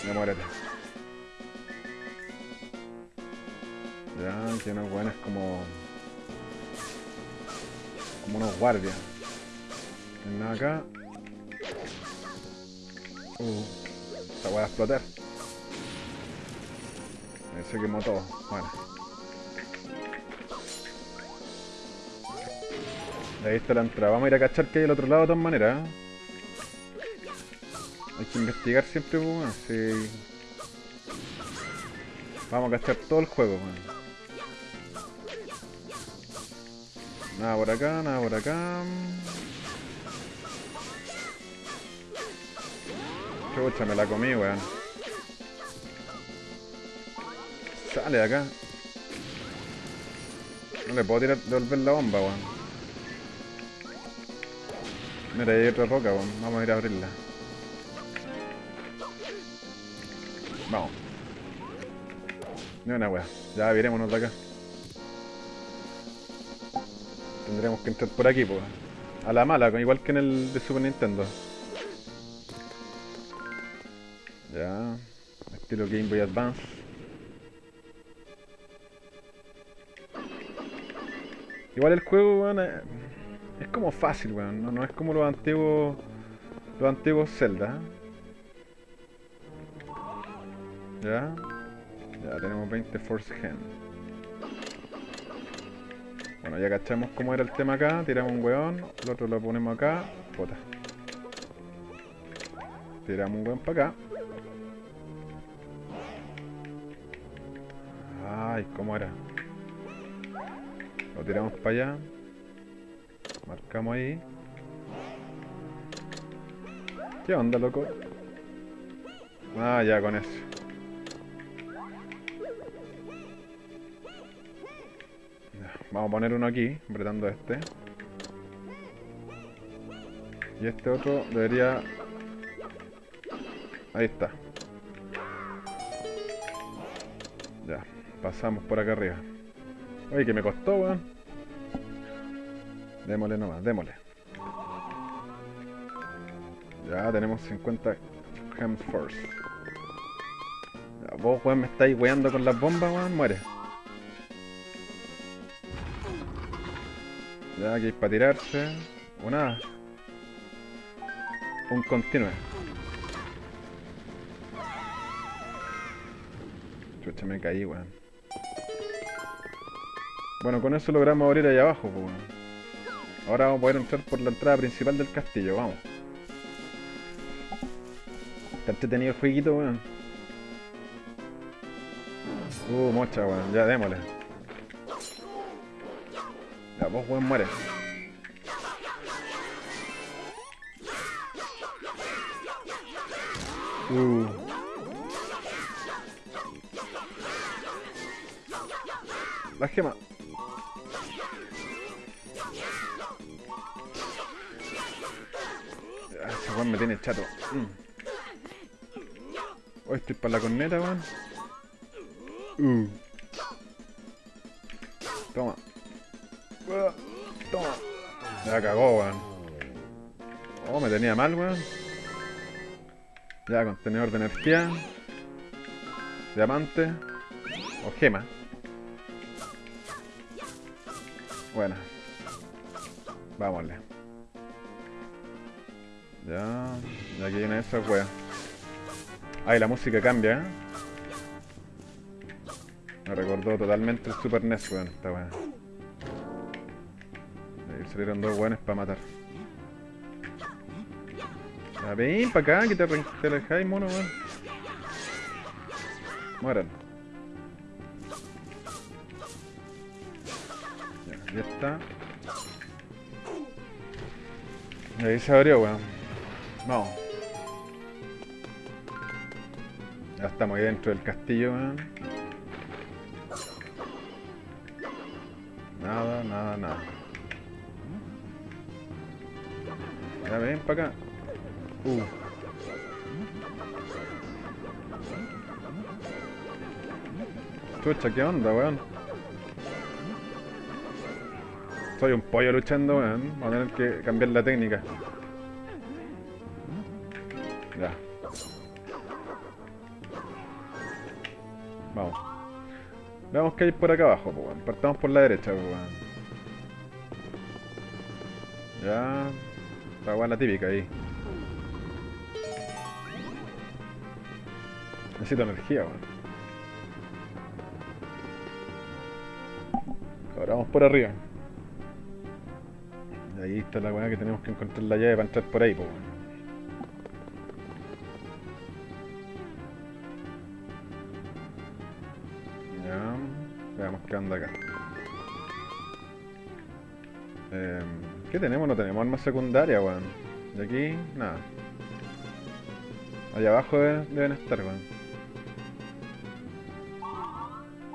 No muérete. Ya, tiene unos weones como. como unos guardias. Nada acá. Uh, esta weá a explotar. Se quemó todo. Bueno. Ahí está la entrada. Vamos a ir a cachar que hay al otro lado de todas maneras. ¿eh? Hay que investigar siempre, pues, bueno, sí. Vamos a cachar todo el juego, man. Nada por acá, nada por acá. Chucha, me la comí, weón. Sale de acá. No le puedo tirar, devolver la bomba, weón. Mira, hay otra roca, weón. Vamos a ir a abrirla. Vamos. Ni una weá. Ya virémonos de acá. Tendremos que entrar por aquí, pues. A la mala, igual que en el de Super Nintendo. Ya. Estilo Game Boy Advance. Igual el juego, weón, es, es como fácil, weón. No, es como los antiguos. Los antiguos Zelda. Ya. Ya tenemos 20 Force Hand. Bueno, ya cachamos cómo era el tema acá. Tiramos un weón. El otro lo ponemos acá. Puta. Tiramos un weón para acá. Ay, ¿cómo era? Lo tiramos para allá. Marcamos ahí. ¿Qué onda, loco? Ah, ya con eso. Vamos a poner uno aquí, apretando este. Y este otro debería... Ahí está. Ya, pasamos por acá arriba. Oye, que me costó, weón. Démosle nomás, démosle. Ya tenemos 50 gems first. Ya, vos, weón, me estáis weando con las bombas, weón, muere. Ya, aquí hay para tirarse. O nada. Un continue. Chucha, me caí, weón. Bueno, con eso logramos abrir ahí abajo, pues. Ahora vamos a poder entrar por la entrada principal del castillo, vamos. Está entretenido el jueguito, weón. Uh, mocha, weón. Ya, démosle. Ya, vos, weón, muere. Uh. La gema. Me tiene chato. Mm. Hoy estoy para la corneta, weón. Uh. Toma. Toma. Ya cagó, weón. Oh, me tenía mal, weón. Ya, contenedor de energía. Diamante. O gema. Bueno. Vámonos. Ya. Y aquí viene esa wea. Ay, la música cambia, ¿eh? Me recordó totalmente el Super NES, weón, esta wea. Ahí salieron dos weones para matar. Ya, ven para acá, que te, te alejáis, mono, weón. Mueran. Ya, ya está. Ahí se abrió, weón. Vamos. Ya estamos ahí dentro del castillo, weón. Nada, nada, nada. Ya ven para acá. Uh. Chucha, ¿qué onda, weón? Soy un pollo luchando, weón. Vamos a tener que cambiar la técnica. Veamos qué hay por acá abajo, pues, weón. Partamos por la derecha, pues, weón. Ya. Weón la típica ahí. Necesito energía, weón. Ahora vamos por arriba. Ahí está la weá que tenemos que encontrar la llave para entrar por ahí, pues, anda acá. Eh, ¿Qué tenemos? No tenemos armas secundarias, weón. De aquí, nada. Allá abajo deben, estar, weón.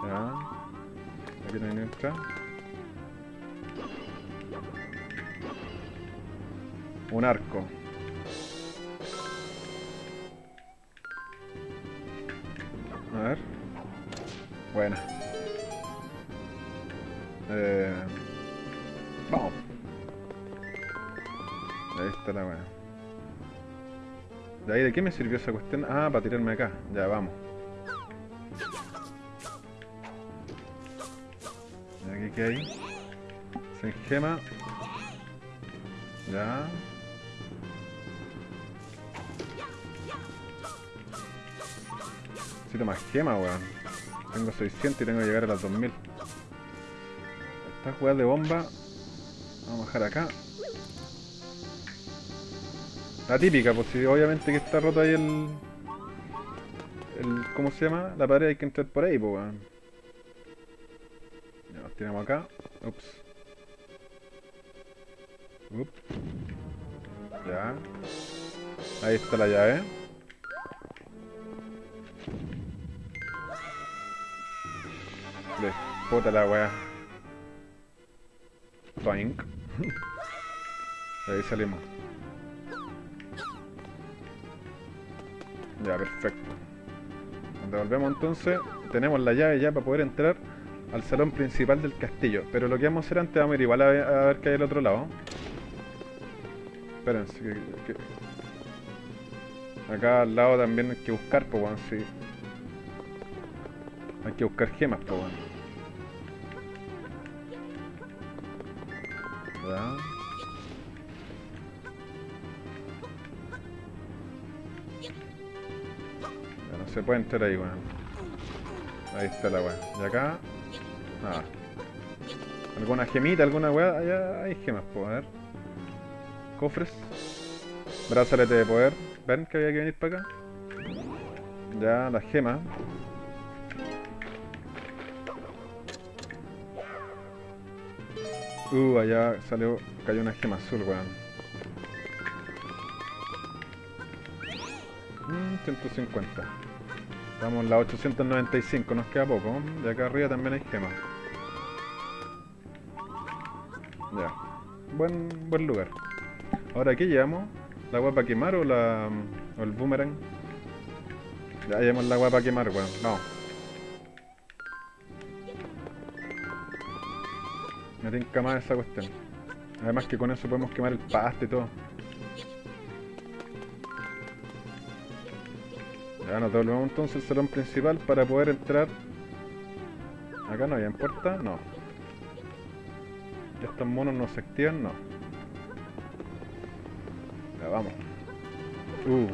Ya. Aquí ni otra. Un arco. A ver. Buena. ¿De qué me sirvió esa cuestión? Ah, para tirarme acá. Ya, vamos. ¿Y aquí qué hay? Sin gema. Ya. Necesito más gema, weón. Tengo 600 y tengo que llegar a las 2000. Esta jugada de bomba. Vamos a bajar acá. La típica, pues si obviamente que está roto ahí el... el ¿Cómo se llama? La pared hay que entrar por ahí, pues weón. Ya, nos tiramos acá. Ups. Ups. Ya. Ahí está la llave. Le puta la weá. Toink. Ahí salimos. Ya, perfecto. Nos devolvemos entonces. Tenemos la llave ya para poder entrar al salón principal del castillo. Pero lo que vamos a hacer antes, vamos a ir igual a ver, a ver qué hay al otro lado. Espérense, que, Acá al lado también hay que buscar, pues, weón, sí. Hay que buscar gemas, pues, weón. Ya. Se puede entrar ahí, weón. Ahí está la weá. Y acá. Nada. ¿Alguna gemita, alguna weá? Allá hay gemas, pues, a ver. Cofres. Brazalete de poder. ¿Ven que había que venir para acá? Ya, las gemas. Uh, allá salió, cayó una gema azul, weón. Mm, 150. Estamos en la 895, nos queda poco. De acá arriba también hay gemas. Ya. Buen, buen lugar. Ahora, ¿qué llevamos? ¿La guapa a quemar o la. o el boomerang? Ya llevamos la guapa a quemar, weón. Vamos. Me tinca más esa cuestión. Además que con eso podemos quemar el pasto y todo. Ya nos devolvemos entonces al salón principal para poder entrar. Acá no había puerta, no. Estos monos no se activan, no. Ya vamos. Uh.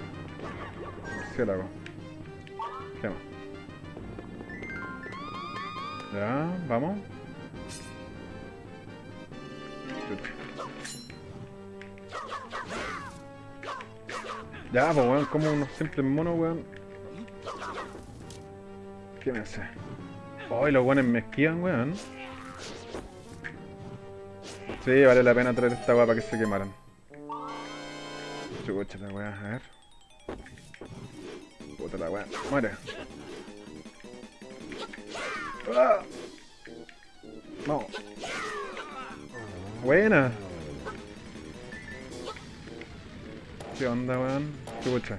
Murciélago. Gema. Ya, vamos. Ya, pues weón, como unos simples monos, weón. ¿Qué me hace? Ay, los weones me esquivan, weón. Sí, vale la pena traer esta weá para que se quemaran. Chucha la weá, a ver. Puta la weá. Muere. ¡Ah! No. Buena. ¿Qué onda, weón? Chucha.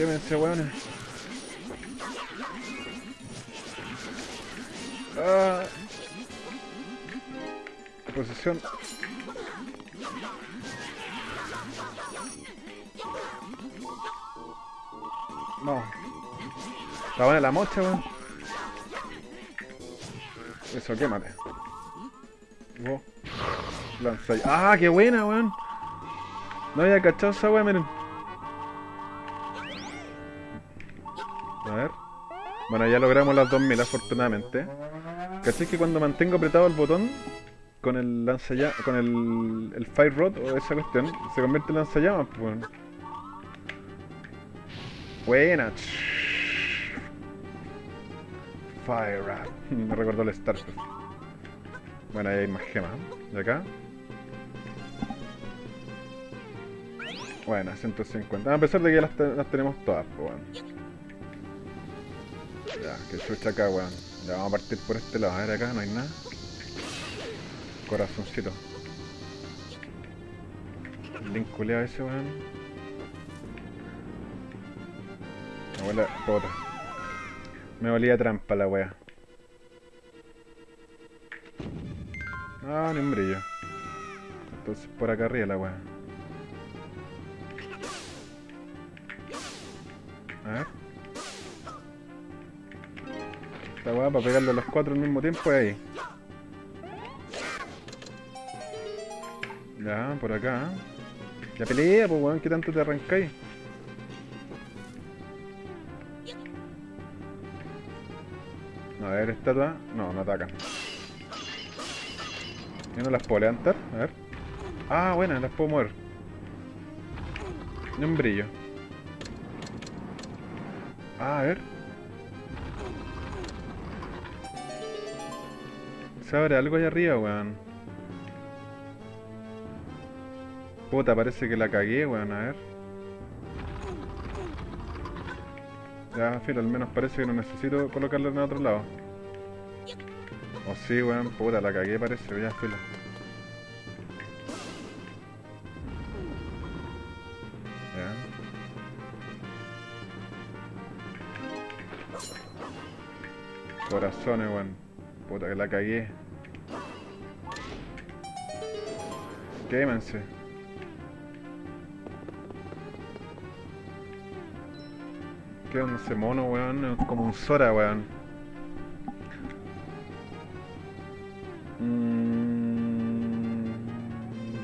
Quémense, weones. Ah. Posición. No. Está buena la mocha, weón. Eso, quémate. Ahí. ¡Ah, qué buena, weón! No había cachado esa weón, miren. Bueno, ya logramos las 2000 afortunadamente. ¿Cachai que cuando mantengo apretado el botón con el lanzallamas, con el, el fire rod o esa cuestión, se convierte en lanzallamas? Pues. Buena. Fire Rod. Me recordó el Starcraft. Bueno, ahí hay más gemas. ¿De acá? Bueno, 150. A pesar de que las, las tenemos todas, pues bueno. Ya, que chucha acá, weón. Ya vamos a partir por este lado. A ver acá, no hay nada. Corazoncito. Culeado ese, weón. Me huele a pota. Me olía trampa la wea. Ah, ni un brillo. Entonces por acá arriba la wea. A ver. Esta weá para pegarle a los cuatro al mismo tiempo es ahí. Ya, por acá. Ya pelea, pues weón, ¿qué tanto te arrancáis? A ver, estatua. No, no atacan. Yo no las puedo levantar. A ver. Ah, buena, las puedo mover. Ni un brillo. Ah, a ver. Se abre algo ahí arriba, weón. Puta, parece que la cagué, weón, a ver. Ya, filo, al menos parece que no necesito colocarla en otro lado. O sí, weón, puta, la cagué parece, ya, filo. Corazones, weón. Puta que la cagué. Quémense. ¿Qué onda ese mono, weón? Como un Sora, weón. Mm,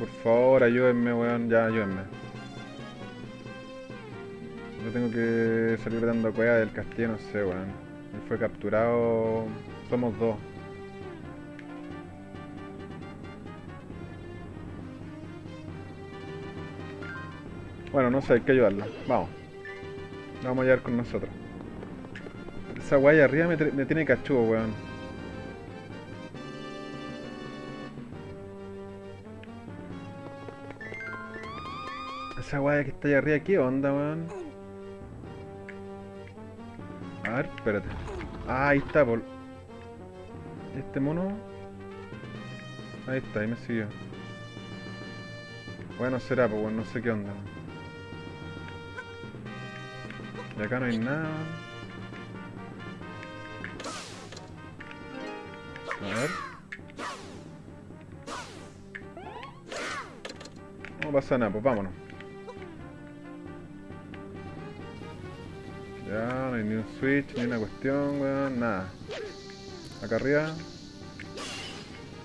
por favor, ayúdenme, weón. Ya, ayúdenme. Yo tengo que salir dando cueva del castillo, no sé, weón. Él fue capturado. Somos dos. Bueno, no sé, hay que ayudarlo. Vamos. Vamos a llevar con nosotros. Esa guaya arriba me, tiene cachudo, weón. Esa guaya que está allá arriba, ¿qué onda, weón? A ver, espérate. Ah, ahí está, por... Este mono... Ahí está, ahí me siguió. Bueno, será, pues, weón, no sé qué onda. Y acá no hay nada. A ver. No pasa nada, pues vámonos. Ya, no hay ni un switch, ni una cuestión, weón, nada. Acá arriba.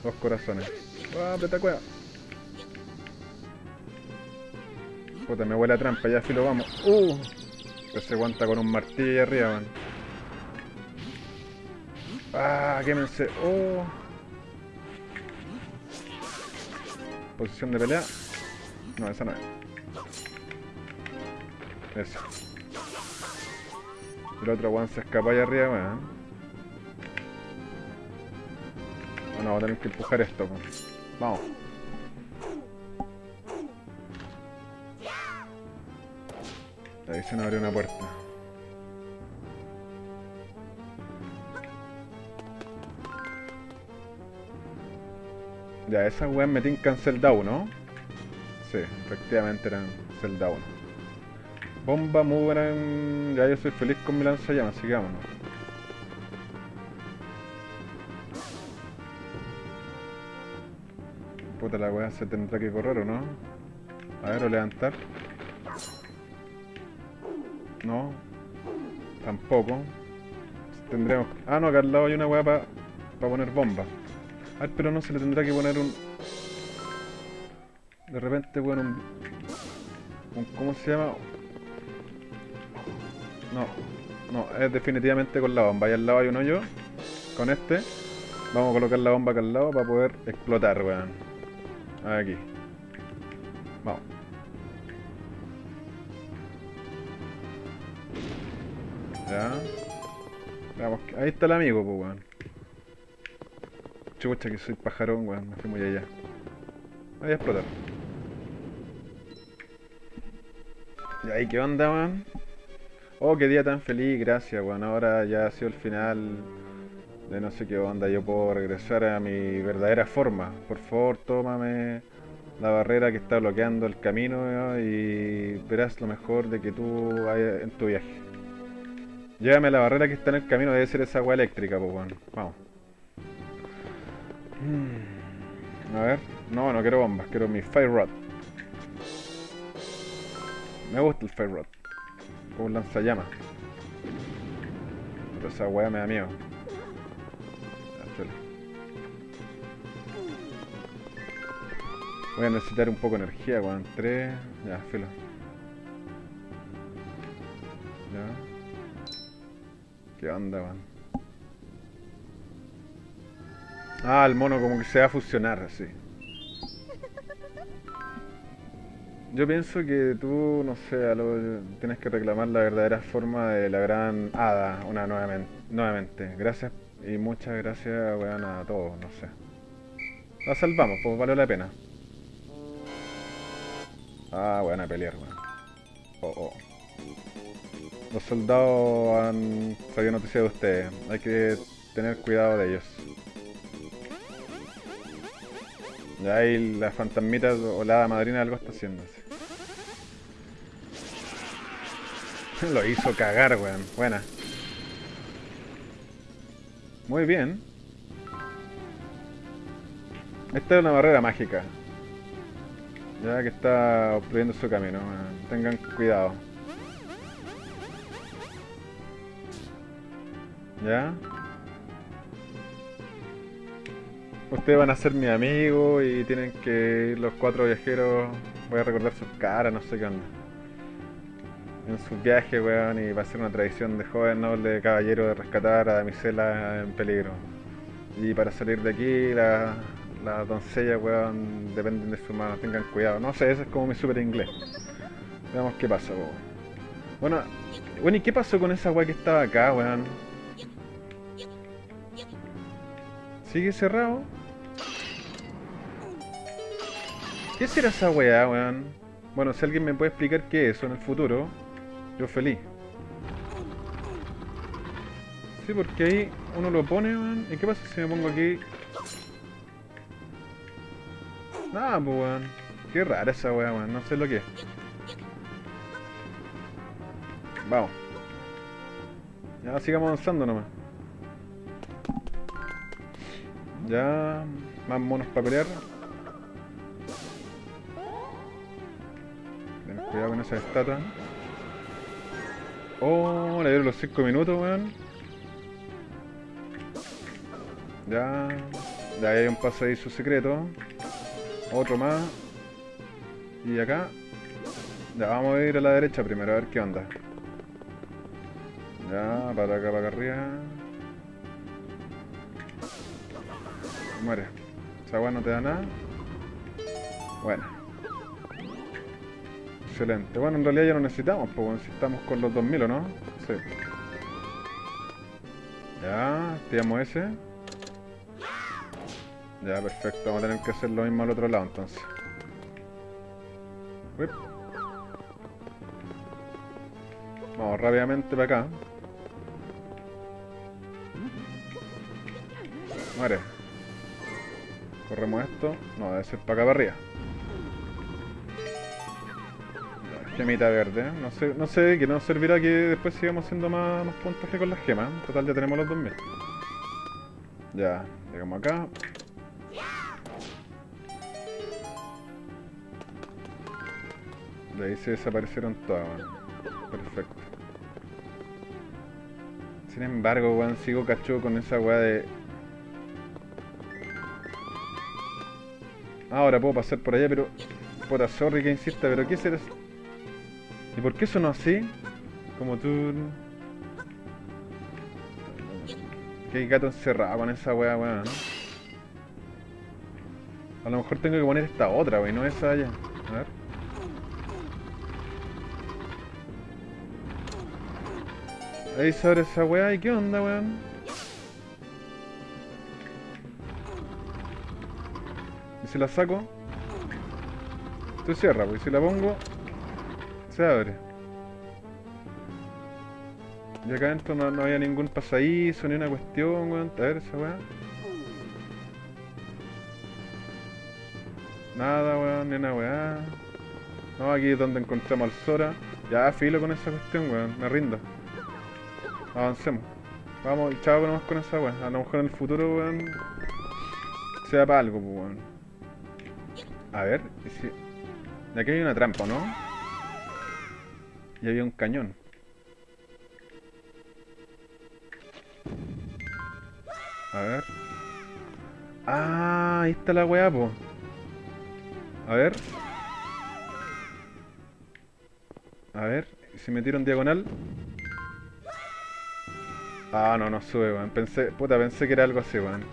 Dos corazones. ¡Ah, aprieta cueva! Puta, me huele a trampa, ya filo, vamos. ¡Uh! Que se aguanta con un martillo ahí arriba, man. ¡Ah! ¡Quémense! ¡Oh! Posición de pelea. No, esa no es. Esa. El otro one se escapa ahí arriba, weón. Bueno, vamos a tener que empujar esto, weón. Vamos. Ahí se nos abrió una puerta. Ya, esas weas me tincan Zelda 1. Sí, efectivamente eran Zelda 1. Bomba, en- Ya yo soy feliz con mi lanzallamas, vámonos. Puta la weá se tendrá que correr o no. A ver, o levantar. No. Tampoco. Tendremos. Ah, no, acá al lado hay una weá para poner bomba. A ver, pero no se le tendrá que poner un. De repente, bueno, un. un- ¿Cómo se llama? No, no, es definitivamente con la bomba. Ahí al lado hay un hoyo. Con este. Vamos a colocar la bomba acá al lado para poder explotar, weón. Aquí. Ya. Veamos, que- ahí está el amigo, pues, weón. Chucha que soy pajarón, weón. Me fui muy allá. Voy a explotar. ¿Y ahí qué onda, weón? Oh, qué día tan feliz, gracias, weón. Ahora ya ha sido el final de no sé qué onda. Yo puedo regresar a mi verdadera forma. Por favor, tómame la barrera que está bloqueando el camino y verás lo mejor de que tú hayas en tu viaje. Llévame a la barrera que está en el camino, debe ser esa agua eléctrica, pues bueno. Vamos. Mm, A ver. No, no quiero bombas, quiero mi Fire Rod. Me gusta el Fire Rod. Como un lanzallamas. Pero esa weá me da miedo. Voy a necesitar un poco de energía, weón. Tres. Ya, filo. Ya. ¿Qué onda, weón? Ah, el mono como que se va a fusionar así. Yo pienso que tú, no sé, tienes que reclamar la verdadera forma de la gran hada una nuevamente. nuevamente. Gracias y muchas gracias, weón, a todos, no sé. La salvamos, pues valió la pena. Ah, buena pelear, weón. Oh, oh. Los soldados han sabido noticia de ustedes. Hay que tener cuidado de ellos. Ya ahí la fantasmita o la madrina algo está haciendo. sí. Lo hizo cagar, weón. Buena. Muy bien. Esta es una barrera mágica. Ya que está obstruyendo su camino. Tengan cuidado. ¿Ya? Ustedes van a ser mi amigo y tienen que ir los cuatro viajeros. Voy a recordar sus caras, no sé qué onda. En sus viajes, weón, y va a ser una tradición de joven noble caballero de rescatar a damisela en peligro. Y para salir de aquí, la- las doncellas, weón, dependen de su mano, tengan cuidado. No sé, ese es como mi super inglés. Veamos qué pasa, weón. Bueno, bueno, ¿y qué pasó con esa weá que estaba acá, weón? ¿Sigue cerrado? ¿Qué será esa weá, weón? Bueno, si alguien me puede explicar qué es eso en el futuro, yo feliz. Sí, porque ahí uno lo pone, weón. ¿Y qué pasa si me pongo aquí? Nada, pues, weón. Qué rara esa weá, weón. No sé lo que es. Vamos. Ya sigamos avanzando nomás. Ya, más monos para pelear. Ten cuidado con esa estatua. Oh, le dieron los 5 minutos, weón. Ya, ya hay un pasadizo secreto. Otro más. Y acá. Ya, vamos a ir a la derecha primero, a ver qué onda. Ya, para acá, para acá arriba. Muere. Esa weá no te da nada. Bueno. Excelente. Bueno, en realidad ya no necesitamos, pues si estamos con los 2000 o no. Sí. Ya, activamos ese. Ya, perfecto. Vamos a tener que hacer lo mismo al otro lado entonces. Vamos rápidamente para acá. Muere. Corremos esto. No, debe ser para acá para arriba. Gemita verde. No sé, no sé, que nos servirá que después sigamos haciendo más, más puntaje con las gemas. Total, ya tenemos los 2000. Ya, llegamos acá. De ahí se desaparecieron todas. Perfecto. Sin embargo, weón, sigo cachudo con esa weá de... Ahora puedo pasar por allá, pero... Puta, sorry que insista, pero ¿qué será? ¿Y por qué sonó así? Como tú... Hay gato encerrado con esa weá, weón, ¿no? A lo mejor tengo que poner esta otra, weón, no esa allá. A ver. Ahí se abre esa weá, ¿y qué onda, weón? ¿Y si la saco? Se cierra, y si la pongo, se abre. Y acá adentro no, no había ningún pasadizo, ni una cuestión, weón. A ver esa weá. Nada, weón, ni una weá. No, aquí es donde encontramos al Sora. Ya, filo con esa cuestión, weón. Me rindo. Avancemos. Vamos, chavo nomás con esa weón. A lo mejor en el futuro, weón. Sea para algo, pues, weón. A ver, ¿y si... De aquí hay una trampa, ¿no? Y había un cañón. A ver. Ah, ahí está la weá, po. A ver. A ver, ¿y si me tiro en diagonal? Ah, no, no sube, weón. Pensé, puta, pensé que era algo así, weón.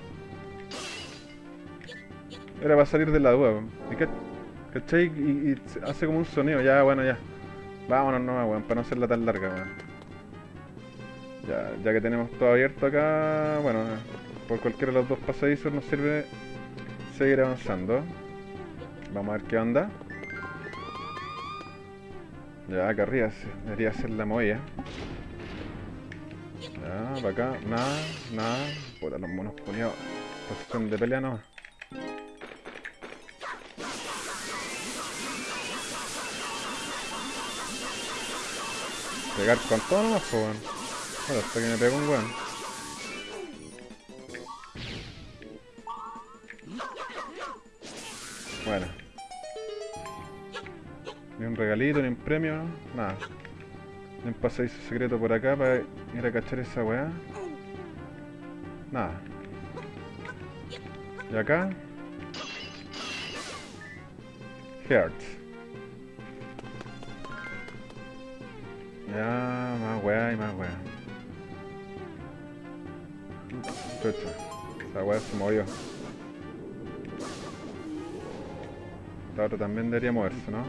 Era para salir de la duda. ¿Cachai? Y, y hace como un sonido, ya, bueno, ya. Vámonos no, weón, para no hacerla tan larga, weón. Ya, ya que tenemos todo abierto acá, bueno, por cualquiera de los dos pasadizos nos sirve seguir avanzando. Vamos a ver qué onda. Ya, acá arriba debería ser la movida. Ya, para acá, nada, nada. Puta, los monos ponidos. Posición de pelea no. Pegar con todo nomás, pues, weón. Bueno, hasta que me pegó un weón. Bueno. Ni un regalito, ni un premio, nada. Ni un pasadizo secreto por acá para ir a cachar esa weá. Nada. Y acá. Hearts. Ya, más weá y más weá. Chucha. Esa weá se movió. Esta otra también debería moverse, ¿no?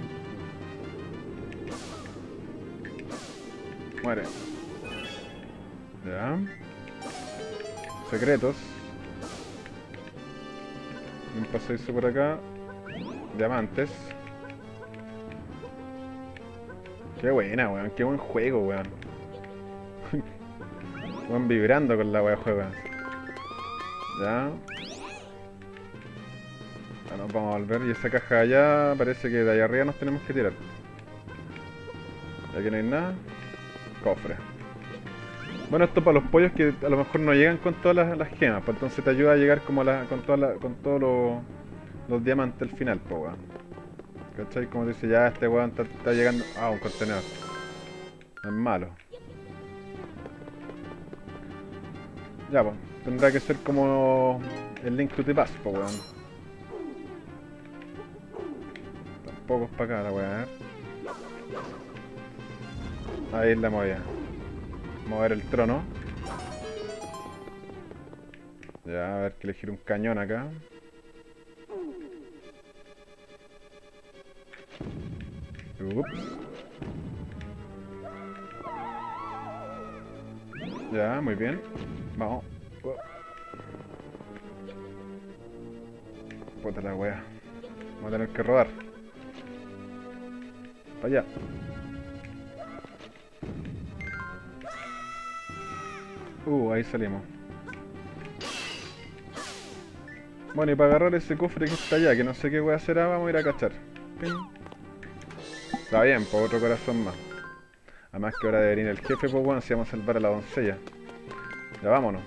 Muere. Ya. Secretos. Un pasadizo por acá. Diamantes. Qué buena, weón. Qué buen juego, weón. Van vibrando con la weá juego. Ya. Ya nos vamos a volver. Y esa caja allá parece que de allá arriba nos tenemos que tirar. Y aquí no hay nada. Cofre. Bueno, esto para los pollos que a lo mejor no llegan con todas las, las gemas, pues entonces te ayuda a llegar como con, toda con todos los, los diamantes al final, pues weón. ¿Cachai? Como dice, ya este weón está, llegando... Ah, un contenedor. Es malo. Ya, pues. Tendrá que ser como el link to the pues weón. Tampoco es para acá la weá, ¿eh? Ahí la movida. Mover el trono. Ya, a ver que elegir un cañón acá. Ups. Ya, muy bien. Vamos. Puta la wea. Vamos a tener que rodar. Para allá. Uh, ahí salimos. Bueno, y para agarrar ese cofre que está allá, que no sé qué wea será, vamos a ir a cachar. Está bien, por otro corazón más. Además que ahora de venir el jefe, pues bueno, si vamos a salvar a la doncella. Ya vámonos.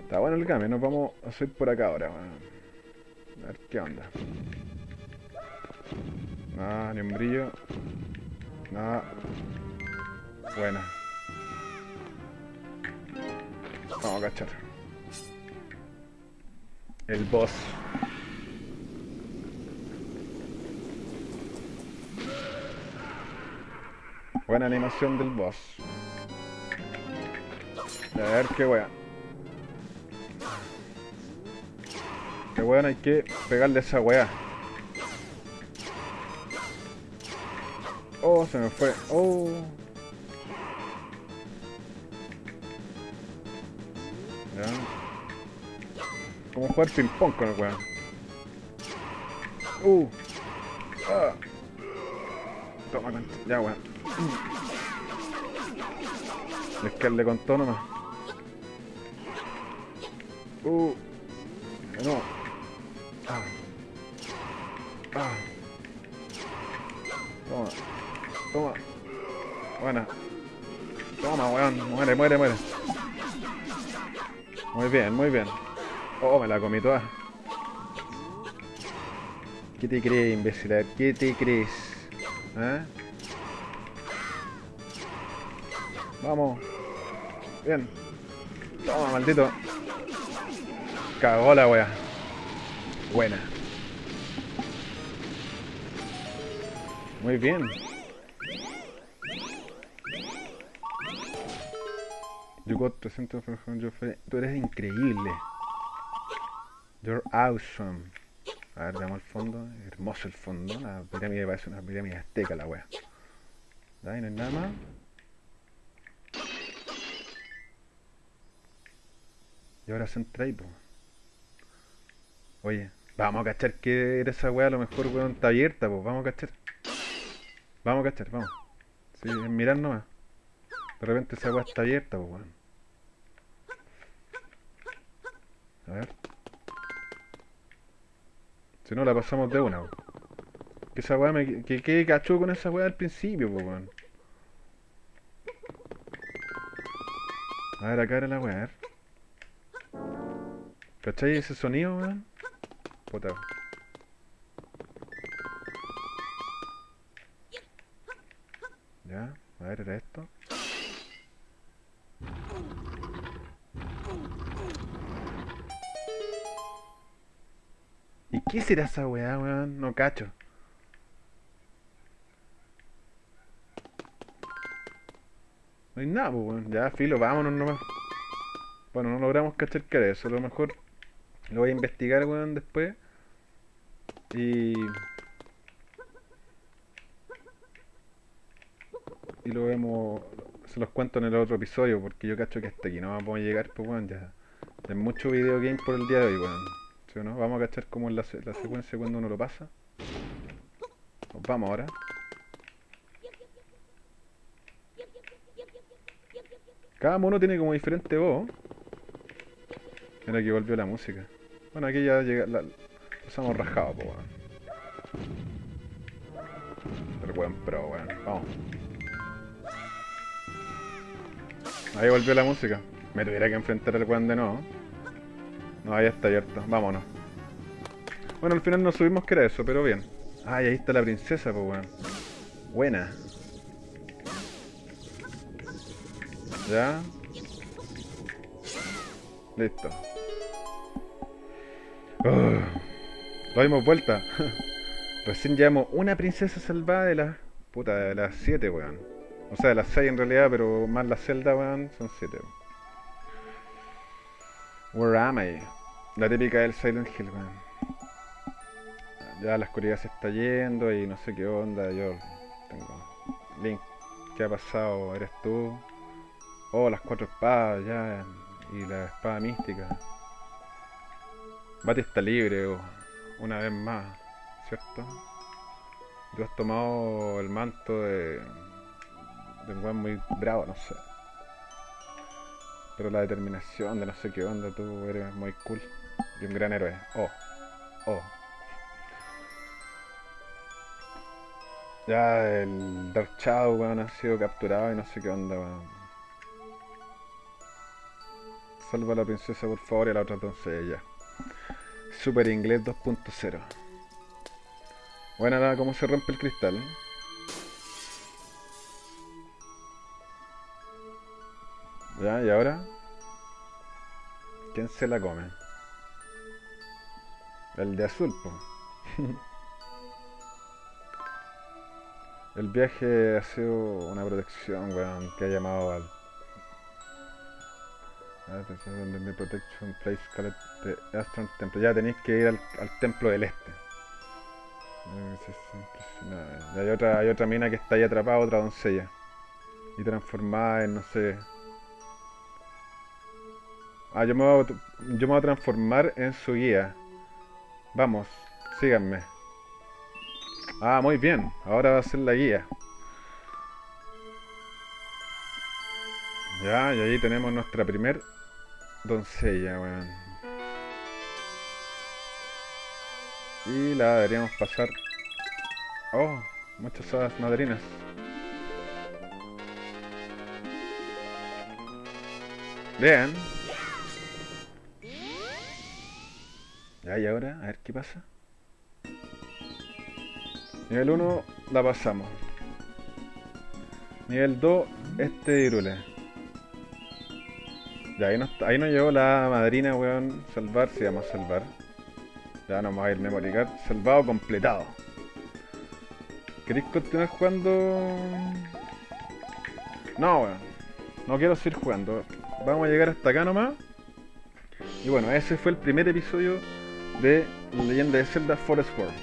Está bueno el cambio, nos vamos a hacer por acá ahora, A ver qué onda. Nada, ni un brillo. Nada. Buena. Vamos a cachar. El boss. Buena animación del boss. A ver qué wea. Qué weón hay que pegarle a esa wea. Oh, se me fue. Oh. Ya. Como jugar ping pong con el weón. Uh. Ah. Toma, ya weón. Es que le contó nomás. Uh. No. Ah. Ah. Toma. Toma. Buena. Toma, weón. Muere, muere, muere. Muy bien, muy bien. Oh, me la comí toda. ¿Qué te imbécil? ¿Qué te? ¿Eh? Vamos. Bien. Toma, maldito. Cagó la wea. Buena. Muy bien. You got 300 Tú eres increíble. You're awesome. A ver, veamos el fondo. Hermoso el fondo. La pirámide parece una pirámide azteca la wea. Ahí no hay nada más. Y ahora entra ahí, Oye, vamos a cachar que era esa weá, a lo mejor weón está abierta, pues. Vamos a cachar. Vamos a cachar, vamos. Sí, mirar nomás. De repente esa weá está abierta, pues weón. A ver. Si no la pasamos de una, Que esa weá me. Que quede cachó con esa weá al principio, pues weón. A ver, acá era la weá, a ver. ¿Cachai ese sonido, weón? Puta. Ya, a ver, era esto. ¿Y qué será esa weá, weón? No cacho. No hay nada, weón. Ya, filo, vámonos nomás. Bueno, no logramos cachar que era eso. A lo mejor lo voy a investigar, weón, después. Y... Y lo vemos... Se los cuento en el otro episodio, porque yo cacho que hasta aquí no vamos a llegar, pues weón, ya... Es mucho video game por el día de hoy, weón. ¿Sí o no? Vamos a cachar cómo es la, la secuencia cuando uno lo pasa. Nos vamos ahora. Cada mono tiene como diferente voz. Mira que volvió la música. Bueno, aquí ya llega. La, estamos rajados, pues, weón. El buen pro, weón. Vamos. Ahí volvió la música. Me tuviera que enfrentar al weón de nuevo. No, ahí está abierto. Vámonos. Bueno, al final no subimos que era eso, pero bien. Ay, ahí está la princesa, pues weón. Buena. Ya. Listo. Lo dimos vuelta. Recién llevamos una princesa salvada de las. Puta, de las 7, weón. O sea, de las 6 en realidad, pero más la celda, weón, son 7. Where am I? La típica del Silent Hill, weón. Ya la oscuridad se está yendo y no sé qué onda. Yo tengo. Link, ¿qué ha pasado? ¿Eres tú? Oh, las cuatro espadas, ya. Y la espada mística. Bati está libre una vez más, ¿cierto? Tú has tomado el manto de, de un buen muy bravo, no sé. Pero la determinación de no sé qué onda, tú eres muy cool. Y un gran héroe. Oh. Oh. Ya el Dark weón, ha sido capturado y no sé qué onda, weón. Salva a la princesa, por favor, y a la otra doncella. Super Inglés 2.0. Bueno, nada, cómo se rompe el cristal. Ya, y ahora. ¿Quién se la come? El de azul. El viaje ha sido una protección, weón, que ha llamado al. Protection place the Astron Temple. Ya tenéis que ir al, al templo del este. Y hay otra, hay otra mina que está ahí atrapada, otra doncella. Y transformada en no sé. Ah, yo me voy a, yo me voy a transformar en su guía. Vamos, síganme. Ah, muy bien. Ahora va a ser la guía. Ya, y ahí tenemos nuestra primer doncella, weón. Y la deberíamos pasar. Oh, muchas hadas madrinas. Bien. Ya, y ahora, a ver qué pasa. Nivel 1 la pasamos. Nivel 2, este Irule. Ya, ahí nos, ahí nos llegó la madrina, weón. Salvar, se llama salvar. Ya no vamos a ir memory card. Salvado completado. ¿Queréis continuar jugando? No, weón. No quiero seguir jugando. Vamos a llegar hasta acá nomás. Y bueno, ese fue el primer episodio de leyenda de Zelda Forest World.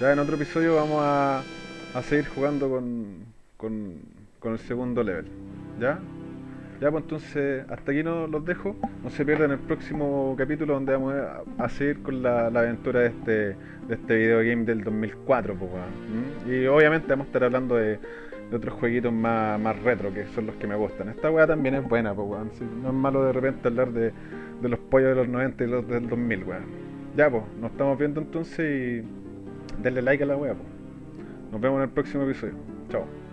Ya en otro episodio vamos a, a seguir jugando con, con, con, el segundo level. ¿Ya? Ya, pues entonces hasta aquí no los dejo. No se pierdan el próximo capítulo donde vamos a, seguir con la, aventura de este, de este videogame del 2004. Pues, Y obviamente vamos a estar hablando de, de otros jueguitos más, más retro, que son los que me gustan. Esta weá también es buena, pues, weón. no es malo de repente hablar de, de los pollos de los 90 y los del 2000, weón. Ya, pues, nos estamos viendo entonces y denle like a la wea. Nos vemos en el próximo episodio. Chao.